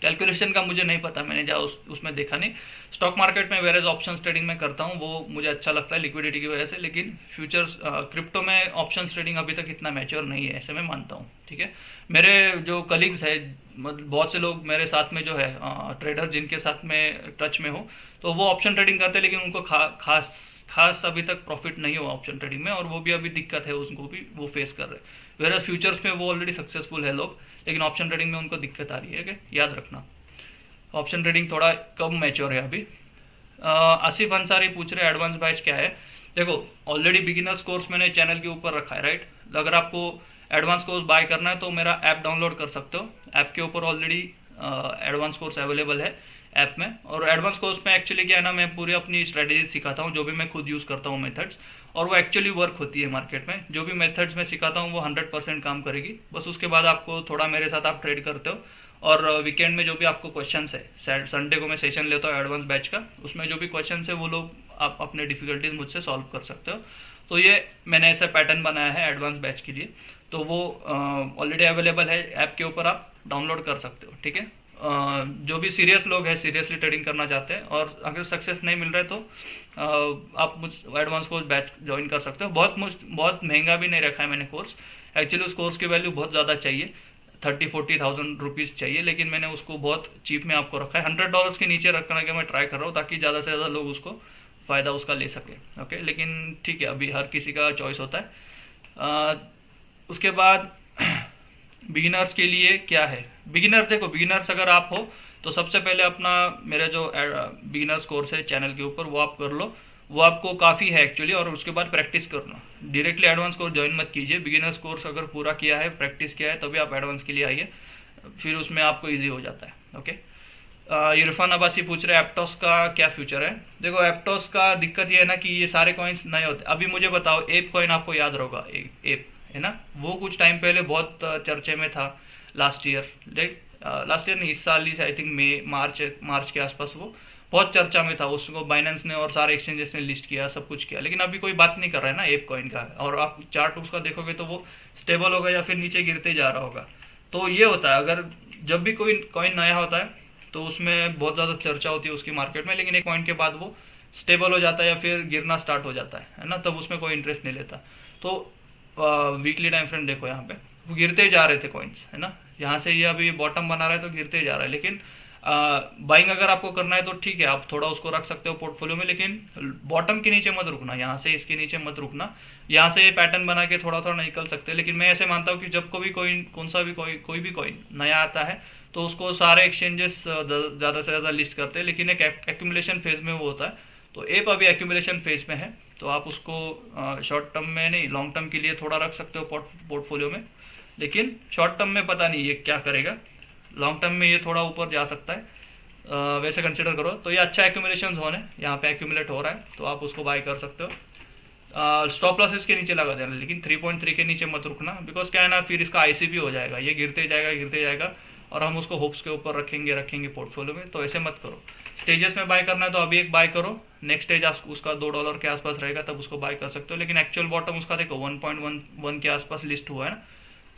कैलकुलेशन का मुझे नहीं पता, मैंने जा उस, उसमें देखा नहीं। स्टॉक मार्केट में वेरेज ऑप्शन ट्रेडिंग में करता हूँ, वो मुझे अच्छा लगता है लिक्विडिटी की वजह से, लेकिन फ्यूचर्स क्रिप्टो में ऑप्शन ट्रेडिंग अभी तक इतना मैच्योर नहीं है, ऐसे मैं मानता हूँ, ठीक है? मेरे जो कलीग्स है मतलब बहुत से लोग मेरे साथ में जो है ट्रेडर जिनके साथ में टच में हो तो वो ऑप्शन ट्रेडिंग करते हैं, लेकिन उनको खा, खास खास अभी तक प्रॉफिट नहीं हुआ ऑप्शन ट्रेडिंग में, और वो भी अभी दिक्कत है, उसको भी वो फेस कर रहे हैं। वेर फ्यूचर्स में वो ऑलरेडी सक्सेसफुल है लोग। लेकिन ऑप्शन ट्रेडिंग में उनको दिक्कत आ रही है याद रखना। ऑप्शन ट्रेडिंग थोड़ा कम मैच्योर है अभी। आसिफ अंसारी पूछ रहे एडवांस बैच क्या है? देखो ऑलरेडी बिगिनर्स कोर्स मैंने चैनल के ऊपर रखा है राइट अगर आपको एडवांस कोर्स बाय करना है तो मेरा ऐप डाउनलोड कर सकते हो। ऐप के ऊपर ऑलरेडी एडवांस कोर्स अवेलेबल है ऐप में। और एडवांस कोर्स में एक्चुअली क्या है ना, मैं पूरी अपनी स्ट्रेटेजी सिखाता हूँ, जो भी मैं खुद यूज़ करता हूँ मेथड्स और वो एक्चुअली वर्क होती है मार्केट में। जो भी मेथड्स मैं सिखाता हूँ, वो हंड्रेड परसेंट काम करेगी। बस उसके बाद आपको थोड़ा मेरे साथ आप ट्रेड करते हो। और वीकेंड में जो भी आपको क्वेश्चन है संडे को मैं सेशन लेता हूँ एडवांस बैच का। उसमें जो भी क्वेश्चन है, वो लोग आप अपने डिफिकल्टीज मुझसे सॉल्व कर सकते हो। तो ये मैंने ऐसा पैटर्न बनाया है एडवांस बैच के लिए। तो वो ऑलरेडी अवेलेबल है। ऐप के ऊपर आप डाउनलोड कर सकते हो, ठीक है? जो भी सीरियस लोग हैं सीरियसली ट्रेडिंग करना चाहते हैं और अगर सक्सेस नहीं मिल रहा है तो आप मुझ एडवांस कोर्स बैच ज्वाइन कर सकते हो। बहुत मुझ बहुत महँगा भी नहीं रखा है मैंने कोर्स एक्चुअली उस कोर्स की वैल्यू बहुत ज़्यादा चाहिए। थर्टी फोर्टी थाउज़ेंड रुपीज़ चाहिए लेकिन मैंने उसको बहुत चीप में आपको रखा है। हंड्रेड डॉलर्स के नीचे रखने का मैं ट्राई कर रहा हूँ ताकि ज़्यादा से ज़्यादा लोग उसको फ़ायदा उसका ले सके। ओके लेकिन ठीक है अभी हर किसी का चॉइस होता है। आ, उसके बाद बिगिनर्स के लिए क्या है? बिगिनर्स देखो, बिगिनर्स अगर आप हो तो सबसे पहले अपना मेरा जो बिगिनर्स कोर्स है चैनल के ऊपर, वो आप कर लो। वो आपको काफ़ी है एक्चुअली और उसके बाद प्रैक्टिस करना। डायरेक्टली एडवांस कोर्स ज्वाइन मत कीजिए। बिगिनर्स कोर्स अगर पूरा किया है, प्रैक्टिस किया है, तभी आप एडवांस के लिए आइए। फिर उसमें आपको ईजी हो जाता है ओके इरफान अब्बासी पूछ रहे एप्टॉस का क्या फ्यूचर है? देखो एप्टॉस का दिक्कत ये है ना कि ये सारे कॉइन्स नए होते अभी मुझे बताओ एप कॉइन आपको याद होगा एप है ना? वो कुछ टाइम पहले बहुत चर्चे में था last year like last year नहीं, इस साल ही आई थिंक मई मार्च मार्च के आसपास वो बहुत चर्चा में था। उसको बाइनेंस ने और सारे एक्सचेंजेस ने लिस्ट किया, सब कुछ किया। लेकिन अभी कोई बात नहीं कर रहा है ना एप कॉइन का। और आप चार्ट उसका देखोगे तो वो स्टेबल होगा या फिर नीचे गिरते जा रहा होगा। तो ये होता है, अगर जब भी कोई कॉइन नया होता है तो उसमें बहुत ज़्यादा चर्चा होती है उसकी मार्केट में, लेकिन एक पॉइंट के बाद वो स्टेबल हो जाता है या फिर गिरना स्टार्ट हो जाता है ना? तब उसमें कोई इंटरेस्ट नहीं लेता। तो वीकली टाइम फ्रेम देखो यहाँ पे। वो गिरते जा रहे थे कॉइन्स है ना? यहाँ से ये यह अभी बॉटम बना रहा है तो गिरते जा रहा है। लेकिन बाइंग अगर आपको करना है तो ठीक है, आप थोड़ा उसको रख सकते हो पोर्टफोलियो में, लेकिन बॉटम के नीचे मत रुकना, यहाँ से इसके नीचे मत रुकना। यहाँ से ये पैटर्न बना के थोड़ा थोड़ा निकल सकते हैं। लेकिन मैं ऐसे मानता हूँ कि जब को भी कोई, कौन सा भी कोई कोई भी कॉइन नया आता है तो उसको सारे एक्सचेंजेस ज़्यादा से ज़्यादा लिस्ट करते हैं। लेकिन एक एक्यूमुलेशन फ़ेज़ में वो होता है। तो एप अभी एक्यूमुलेशन फ़ेज़ में है। तो आप उसको शॉर्ट टर्म में नहीं लॉन्ग टर्म के लिए थोड़ा रख सकते हो पोर्टफोलियो में। लेकिन शॉर्ट टर्म में पता नहीं ये क्या करेगा। लॉन्ग टर्म में ये थोड़ा ऊपर जा सकता है। आ, वैसे कंसिडर करो। तो ये अच्छा एक्यूमुलेशन जोन है। यहाँ पे एक्यूमुलेट हो रहा है। तो आप उसको बाय कर सकते हो। स्टॉप लॉस इसके नीचे लगा देना। लेकिन 3.3 के नीचे मत रुकना। बिकॉज़ क्या है ना फिर इसका आईसीपी हो जाएगा। ये गिरते जाएगा गिरते जाएगा। और हम उसको होप्स के ऊपर रखेंगे रखेंगे पोर्टफोलियो में। तो ऐसे मत करो। स्टेजेस में बाय करना है तो अभी एक बाय करो। नेक्स्ट स्टेज आप उसका दो डॉलर के आसपास रहेगा, तब उसको बाय कर सकते हो। लेकिन एक्चुअल बॉटम उसका देखो वन पॉइंट वन वन के आसपास लिस्ट हुआ है ना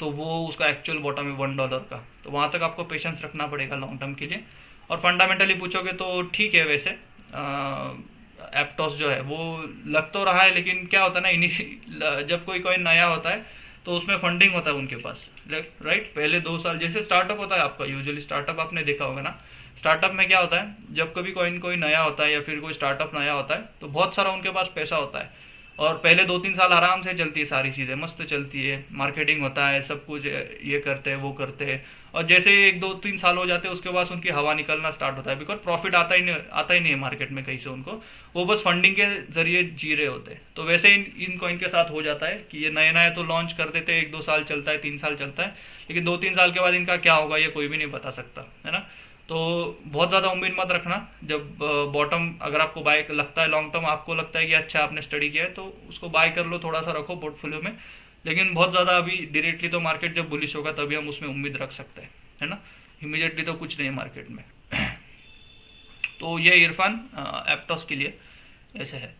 तो वो उसका एक्चुअल बॉटम है वन डॉलर का। तो वहाँ तक आपको पेशेंस रखना पड़ेगा लॉन्ग टर्म के लिए। और फंडामेंटली पूछोगे तो ठीक है वैसे। एप्टॉस जो है, वो लग तो रहा है, लेकिन क्या होता है ना जब कोई कोई नया होता है तो उसमें फंडिंग होता है उनके पास। राइट पहले दो साल, जैसे स्टार्टअप होता है आपका यूजुअली स्टार्टअप आपने देखा होगा ना स्टार्टअप में क्या होता है? जब कभी कोई कोई नया होता है या फिर कोई स्टार्टअप नया होता है तो बहुत सारा उनके पास पैसा होता है। और पहले दो तीन साल आराम से चलती है सारी चीज़ें, मस्त चलती है। मार्केटिंग होता है, सब कुछ, ये करते हैं, वो करते हैं। और जैसे एक दो तीन साल हो जाते हैं, उसके बाद उनकी हवा निकलना स्टार्ट होता है। बिकॉज़ प्रॉफिट आता ही नहीं, आता ही नहीं है मार्केट में कहीं से उनको। वो बस फंडिंग के ज़रिए जी रहे होते हैं। तो वैसे इन इन कॉइन के साथ हो जाता है कि ये नए नए तो लॉन्च कर देते हैं, एक दो साल चलता है, तीन साल चलता है। लेकिन दो तीन साल के बाद इनका क्या होगा, ये कोई भी नहीं बता सकता, है ना? तो बहुत ज़्यादा उम्मीद मत रखना। जब बॉटम अगर आपको बाय लगता है लॉन्ग टर्म आपको लगता है कि अच्छा आपने स्टडी किया है तो उसको बाय कर लो थोड़ा सा रखो पोर्टफोलियो में। लेकिन बहुत ज़्यादा अभी डायरेक्टली तो मार्केट जब बुलिश होगा तभी हम उसमें उम्मीद रख सकते हैं है ना? इमीडिएटली तो कुछ नहीं है मार्केट में। तो ये इरफान एप्टॉस के लिए ऐसे है।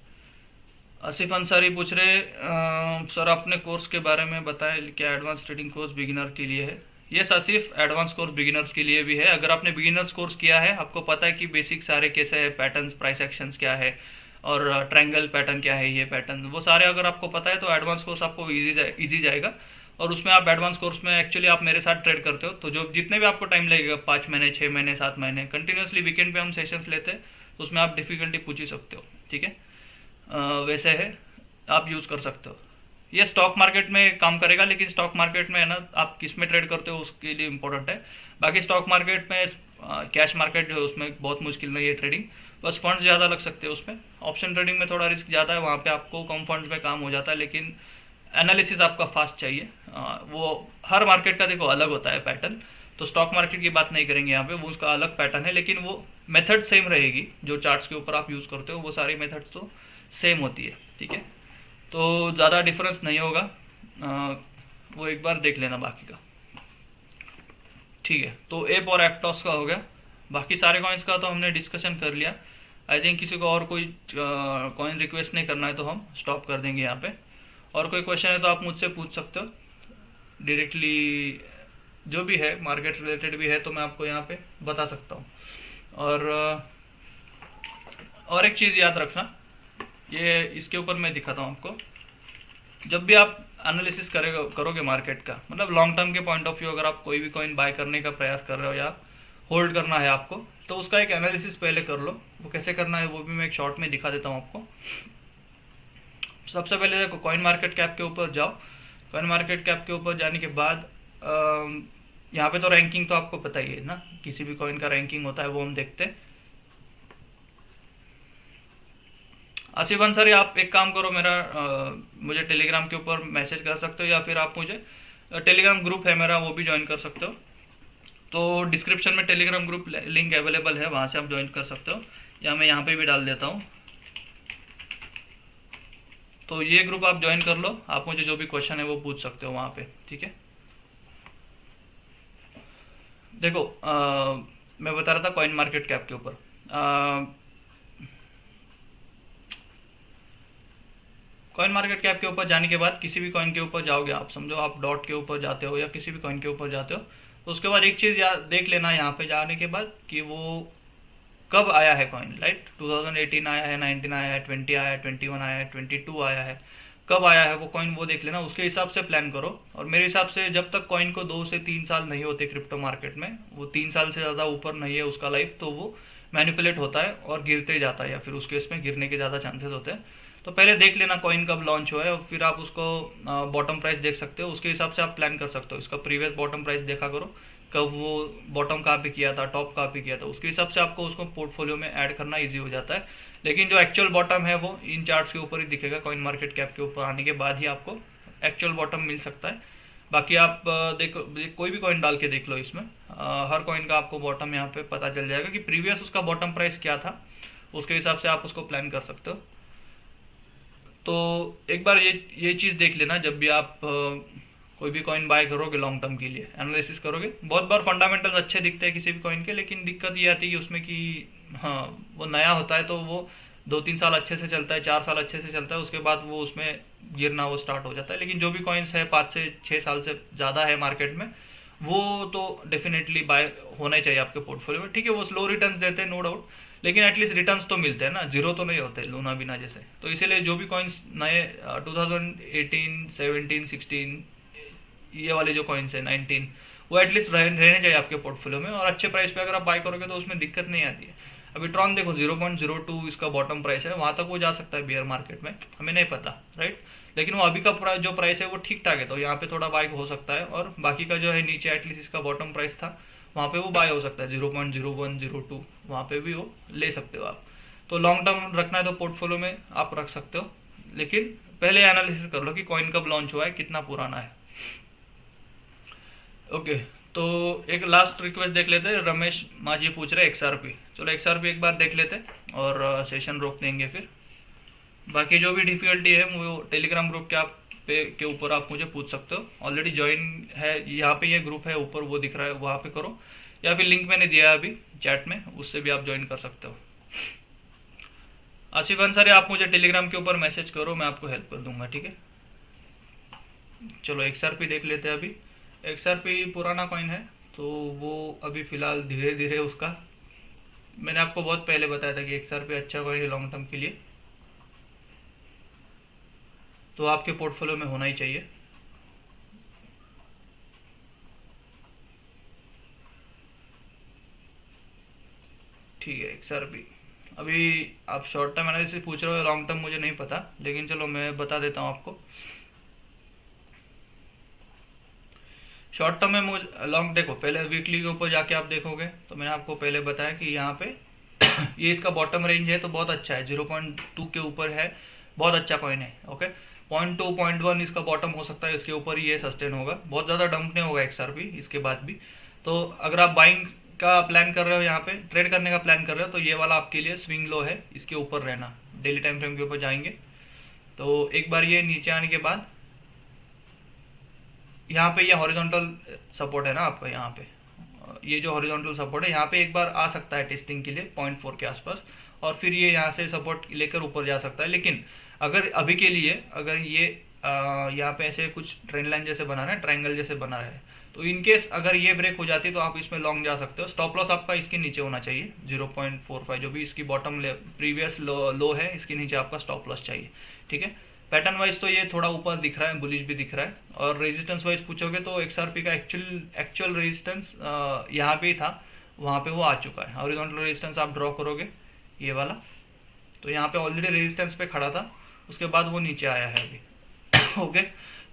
आसिफ अंसारी पूछ रहे आ, सर आपने कोर्स के बारे में बताया क्या एडवांस ट्रेडिंग कोर्स बिगिनर के लिए है? ये सिर्फ़ एडवांस कोर्स बिगिनर्स के लिए भी है। अगर आपने बिगिनर्स कोर्स किया है आपको पता है कि बेसिक सारे कैसे है पैटर्न प्राइस एक्शंस क्या है और ट्रायंगल पैटर्न क्या है ये पैटर्न वो सारे अगर आपको पता है तो एडवांस कोर्स आपको ईजी जा, जाएगा। और उसमें आप एडवांस कोर्स में एक्चुअली आप मेरे साथ ट्रेड करते हो। तो जो जितने भी आपको टाइम लगेगा पाँच महीने छः महीने सात महीने कंटिन्यूसली वीकेंड पे हम सेशंस लेते हैं तो उसमें आप डिफिकल्टी पूछ ही सकते हो ठीक है? वैसे है आप यूज़ कर सकते हो। ये स्टॉक मार्केट में काम करेगा लेकिन स्टॉक मार्केट में है ना आप किसमें ट्रेड करते हो उसके लिए इंपॉर्टेंट है। बाकी स्टॉक मार्केट में कैश मार्केट जो है उसमें बहुत मुश्किल नहीं है ट्रेडिंग बस फंड्स ज़्यादा लग सकते हैं उसमें। ऑप्शन ट्रेडिंग में थोड़ा रिस्क ज़्यादा है वहाँ पे आपको कम फंड्स में काम हो जाता है लेकिन एनालिसिस आपका फास्ट चाहिए। आ, वो हर मार्केट का देखो अलग होता है पैटर्न तो स्टॉक मार्केट की बात नहीं करेंगे यहाँ पे वो उसका अलग पैटर्न है लेकिन वो मेथड सेम रहेगी। जो चार्ट्स के ऊपर आप यूज़ करते हो वो सारी मेथड तो सेम होती है ठीक है? तो ज़्यादा डिफरेंस नहीं होगा। आ, वो एक बार देख लेना बाकी का। ठीक है तो एप और एक्टॉस का हो गया। बाकी सारे कॉइन्स का तो हमने डिस्कशन कर लिया। आई थिंक किसी को और कोई कॉइन रिक्वेस्ट नहीं करना है तो हम स्टॉप कर देंगे यहाँ पे। और कोई क्वेश्चन है तो आप मुझसे पूछ सकते हो। डायरेक्टली जो भी है मार्केट रिलेटेड भी है तो मैं आपको यहाँ पे बता सकता हूँ। और और एक चीज़ याद रखना। ये इसके ऊपर मैं दिखाता हूँ आपको। जब भी आप एनालिसिस करेगा, करोगे मार्केट का मतलब लॉन्ग टर्म के पॉइंट ऑफ़ व्यू अगर आप कोई भी कॉइन बाय करने का प्रयास कर रहे हो या होल्ड करना है आपको तो उसका एक एनालिसिस पहले कर लो। वो कैसे करना है, वो भी मैं एक शॉर्ट में दिखा देता हूँ आपको। सबसे पहले देखो कॉइन मार्केट कैप के ऊपर जाओ। कॉइन मार्केट कैप के ऊपर जाने के बाद यहाँ पे तो रैंकिंग तो आपको पता ही है ना, किसी भी कॉइन का रैंकिंग होता है, वो हम देखते हैं। आसिफ अंसारी आप एक काम करो मेरा आ, मुझे टेलीग्राम के ऊपर मैसेज कर सकते हो या फिर आप मुझे टेलीग्राम ग्रुप है मेरा वो भी ज्वाइन कर सकते हो। तो डिस्क्रिप्शन में टेलीग्राम ग्रुप लिंक अवेलेबल है वहाँ से आप ज्वाइन कर सकते हो। या मैं यहाँ पे भी डाल देता हूँ। तो ये ग्रुप आप ज्वाइन कर लो आप मुझे जो भी क्वेश्चन है वो पूछ सकते हो वहाँ पे ठीक है? देखो आ, मैं बता रहा था कॉइन मार्केट कैप के ऊपर। कॉइन मार्केट कैप के ऊपर जाने के बाद किसी भी कॉइन के ऊपर जाओगे आप, समझो आप डॉट के ऊपर जाते हो या किसी भी कॉइन के ऊपर जाते हो तो उसके बाद एक चीज़ देख लेना यहाँ पे जाने के बाद कि वो कब आया है कॉइन राइट 2018 आया है 19 आया है 20 आया है 21 आया है 22 आया है, कब आया है वो कॉइन वो देख लेना, उसके हिसाब से प्लान करो। और मेरे हिसाब से जब तक कॉइन को दो से तीन साल नहीं होते क्रिप्टो मार्केट में, वो तीन साल से ज़्यादा ऊपर नहीं है उसका लाइफ तो वो मैनिपुलेट होता है और गिरते जाता है या फिर उसके इसमें गिरने के ज़्यादा चांसेस होते हैं। तो पहले देख लेना कॉइन कब लॉन्च हुआ है और फिर आप उसको बॉटम प्राइस देख सकते हो। उसके हिसाब से आप प्लान कर सकते हो। इसका प्रीवियस बॉटम प्राइस देखा करो कब वो बॉटम कहाँ पे किया था टॉप कहाँ पे किया था। उसके हिसाब से आपको उसको पोर्टफोलियो में ऐड करना ईजी हो जाता है। लेकिन जो एक्चुअल बॉटम है वो इन चार्ट्स के ऊपर ही दिखेगा कॉइन मार्केट कैप के ऊपर आने के बाद ही आपको एक्चुअल बॉटम मिल सकता है। बाकी आप देखो कोई भी कॉइन डाल के देख लो इसमें। आ, हर कॉइन का आपको बॉटम यहाँ पे पता चल जाएगा कि प्रीवियस उसका बॉटम प्राइस क्या था। उसके हिसाब से आप उसको प्लान कर सकते हो। तो एक बार ये ये चीज़ देख लेना जब भी आप कोई भी कॉइन बाय करोगे लॉन्ग टर्म के लिए एनालिसिस करोगे। बहुत बार फंडामेंटल्स अच्छे दिखते हैं किसी भी कॉइन के, लेकिन दिक्कत ये आती है कि उसमें कि हाँ वो नया होता है तो वो दो तीन साल अच्छे से चलता है, चार साल अच्छे से चलता है, उसके बाद वो उसमें गिरना वो स्टार्ट हो जाता है। लेकिन जो भी कॉइन्स है, पाँच से छः साल से ज़्यादा है मार्केट में, वो तो डेफिनेटली बाय होना चाहिए आपके पोर्टफोलियो में। ठीक है, वो स्लो रिटर्न्स देते हैं नो डाउट लेकिन एटलीस्ट रिटर्न तो मिलते हैं ना ज़ीरो तो नहीं होते लूना बिना जैसे। तो इसीलिए जो भी कॉइन्स नए 2018, 17, 16 ये वाले जो कॉइन्स है नाइनटीन वो एटलीस्ट रहने चाहिए आपके पोर्टफोलियो में और अच्छे प्राइस पे अगर आप बाय करोगे तो उसमें दिक्कत नहीं आती है। अभी ट्रॉन देखो ज़ीरो पॉइंट ज़ीरो टू इसका बॉटम प्राइस है वहाँ तक वो जा सकता है बियर मार्केट में हमें नहीं पता राइट लेकिन वो अभी का जो प्राइस है वो ठीक ठाक है तो यहाँ पे थोड़ा बाय हो सकता है और बाकी का जो है नीचे एटलीस्ट इसका बॉटम प्राइस था वहाँ पे वो बाय हो सकता है zero point zero one zero two वहाँ पे भी वो ले सकते हो आप। तो लॉन्ग टर्म रखना है तो पोर्टफोलियो में आप रख सकते हो। लेकिन पहले एनालिसिस कर लो कि कॉइन कब लॉन्च हुआ है, कितना पुराना है। ओके तो एक लास्ट रिक्वेस्ट देख लेते हैं। रमेश माजी पूछ रहे एक्सआरपी चलो एक्सआरपी एक बार देख लेते और सेशन रोक देंगे फिर। बाकी जो भी डिफिकल्टी है, वो टेलीग्राम ग्रुप के आप पे, के ऊपर आप मुझे पूछ सकते हो। ऑलरेडी ज्वाइन है, यहाँ पे ये ग्रुप है, ऊपर वो दिख रहा है, वहाँ पे करो। या फिर लिंक मैंने दिया है अभी चैट में, उससे भी आप ज्वाइन कर सकते हो। आसिफ अंसारी आप मुझे टेलीग्राम के ऊपर मैसेज करो, मैं आपको हेल्प कर दूँगा, ठीक है? चलो एक्सआरपी देख लेते हैं अभी। एक्सआरपी पुराना कॉइन है तो वो अभी फ़िलहाल धीरे धीरे उसका, मैंने आपको बहुत पहले बताया था कि एक्सआरपी अच्छा कॉइन है लॉन्ग टर्म के लिए। तो आपके पोर्टफोलियो में होना ही चाहिए। ठीक है एक्सआरपी अभी आप शॉर्ट टर्म एनालिसिस पूछ रहे हो लॉन्ग टर्म मुझे नहीं पता, लेकिन चलो मैं बता देता हूँ आपको। शॉर्ट टर्म में लॉन्ग देखो, पहले वीकली के ऊपर जाके आप देखोगे तो मैंने आपको पहले बताया कि यहाँ पे ये इसका बॉटम रेंज है तो बहुत अच्छा है ज़ीरो पॉइंट टू के ऊपर है, बहुत अच्छा कॉइन है okay point two point one इसका बॉटम हो सकता है, इसके ऊपर ही ये सस्टेन होगा। बहुत ज़्यादा डंप नहीं होगा एक्सआरपी इसके बाद भी। तो अगर आप बाइंग का प्लान कर रहे हो यहाँ पे ट्रेड करने का प्लान कर रहे हो तो ये वाला आपके लिए स्विंग लो है, इसके ऊपर रहना। डेली टाइम फ्रेम के ऊपर जाएँगे। तो एक बार ये नीचे आने के बाद, यहाँ पे ये हॉरिजॉन्टल सपोर्ट है ना आपका, यहाँ पे। ये जो हॉरिजॉन्टल सपोर्ट है, यहाँ पे एक बार आ सकता है टेस्टिंग के लिए पॉइंट के आसपास। और फिर ये यहाँ से सपोर्ट लेकर ऊपर जा सकता है। लेकिन अगर अभी के लिए अगर ये यहाँ पे ऐसे कुछ ट्रेन लाइन जैसे बना रहे हैं ट्राइंगल जैसे बना रहे हैं तो इनकेस अगर ये ब्रेक हो जाती है तो आप इसमें लॉन्ग जा सकते हो। स्टॉप लॉस आपका इसके नीचे होना चाहिए 0.45 जो भी इसकी बॉटम ले प्रीवियस लो, लो है इसके नीचे आपका स्टॉप लॉस चाहिए ठीक है? पैटर्न वाइज तो ये थोड़ा ऊपर दिख रहा है बुलिश भी दिख रहा है और रेजिस्टेंस वाइज पूछोगे तो एक्सआरपी का एक्चुअल एक्चुअल रेजिस्टेंस यहाँ पे था वहाँ पे वो आ चुका है। हॉरिजॉन्टल रेजिस्टेंस आप ड्रॉ करोगे ये वाला तो यहाँ पे ऑलरेडी रेजिस्टेंस पे खड़ा था। उसके बाद वो नीचे आया है अभी। ओके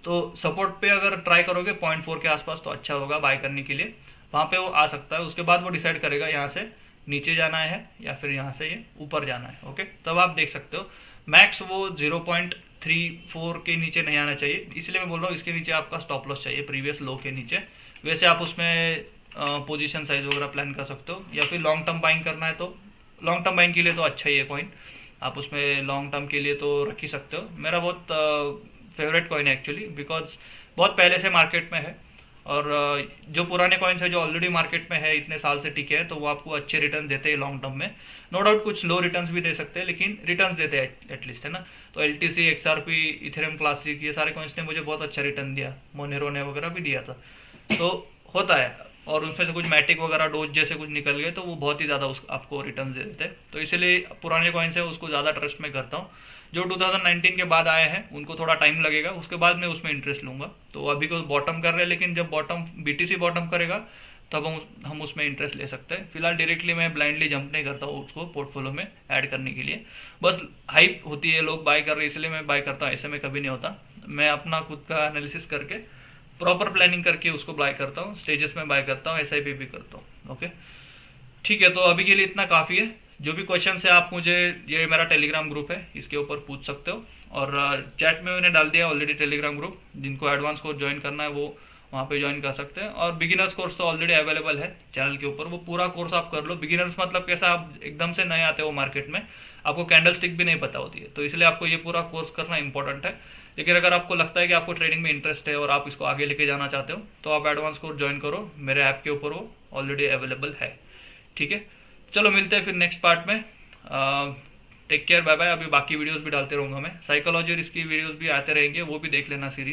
तो सपोर्ट पे अगर ट्राई करोगे पॉइंट फोर के आसपास तो अच्छा होगा बाय करने के लिए। वहाँ पे वो आ सकता है। उसके बाद वो डिसाइड करेगा यहाँ से नीचे जाना है या फिर यहाँ से ये ऊपर जाना है। ओके तब आप देख सकते हो। मैक्स वो ज़ीरो पॉइंट थ्री फोर के नीचे नहीं आना चाहिए। इसलिए मैं बोल रहा हूँ, इसके नीचे आपका स्टॉप लॉस चाहिए प्रीवियस लो के नीचे। वैसे आप उसमें पोजीशन साइज़ वगैरह प्लान कर सकते हो। या फिर लॉन्ग टर्म बाइंग करना है तो लॉन्ग टर्म बाइंग के लिए तो अच्छा ही है कॉइन आप उसमें लॉन्ग टर्म के लिए तो रख ही सकते हो। मेरा बहुत फेवरेट कॉइन है एक्चुअली बिकॉज़ बहुत पहले से मार्केट में है। और जो पुराने कॉइन्स है, जो ऑलरेडी मार्केट में है, इतने साल से टिके हैं तो वो आपको अच्छे रिटर्न देते हैं लॉन्ग टर्म में। नो डाउट कुछ लो रिटर्न भी दे सकते हैं, लेकिन रिटर्न देते हैं एटलीस्ट है ना? तो L T C XRP Ethereum classic ये सारे कॉइन्स ने मुझे बहुत अच्छा रिटर्न दिया। मोनेरो ने वगैरह भी दिया था। तो होता है। और उसमें से कुछ मैटिक वगैरह डोज जैसे कुछ निकल गए तो वो बहुत ही ज़्यादा उस, आपको रिटर्न दे देते तो इसलिए पुराने कॉइन्स है, उसको ज़्यादा ट्रस्ट में करता हूँ। जो 2019 के बाद आए हैं, उनको थोड़ा टाइम लगेगा, उसके बाद मैं उसमें इंटरेस्ट लूँगा। तो अभी को बॉटम कर रहे हैं, लेकिन जब बॉटम बीटीसी बॉटम करेगा, तब हम हम उसमें इंटरेस्ट ले सकते हैं। फ़िलहाल डायरेक्टली मैं ब्लाइंडली जंप नहीं करता हूँ उसको पोर्टफोलियो में ऐड करने के लिए। बस हाइप होती है, लोग बाय कर रहे हैं, इसलिए मैं बाय करता हूँ, ऐसे में कभी नहीं होता। मैं अपना खुद का एनालिसिस करके प्रॉपर प्लानिंग करके उसको बाय करता हूँ स्टेजेस में बाय करता हूँ एस आई भी करता हूँ ओके ठीक है तो अभी के लिए इतना काफ़ी है। जो भी क्वेश्चन है, आप मुझे, ये मेरा टेलीग्राम ग्रुप है, इसके ऊपर पूछ सकते हो। और चैट में मैंने डाल दिया ऑलरेडी टेलीग्राम ग्रुप जिनको एडवांस कोर्स ज्वाइन करना है, वो वहाँ पे ज्वाइन कर सकते हैं। और बिगिनर्स कोर्स तो ऑलरेडी अवेलेबल है चैनल के ऊपर। वो पूरा कोर्स आप कर लो। बिगिनर्स मतलब कैसा आप एकदम से नए आते हो मार्केट में। आपको कैंडल स्टिक भी नहीं पता होती है। तो इसलिए आपको ये पूरा कोर्स करना इंपॉर्टेंट है। लेकिन अगर आपको लगता है कि आपको ट्रेडिंग में इंटरेस्ट है और आप इसको आगे लेके जाना चाहते हो तो आप एडवांस कोर्स ज्वाइन करो। मेरे ऐप के ऊपर वो ऑलरेडी अवेलेबल है। ठीक है? चलो, मिलते हैं फिर नेक्स्ट पार्ट में। टेक केयर बाय बाय अभी बाकी वीडियोज़ भी डालते रहूँगा मैं। साइकोलॉजी और इसकी वीडियोज़ भी आते रहेंगे, वो भी देख लेना सीरीज़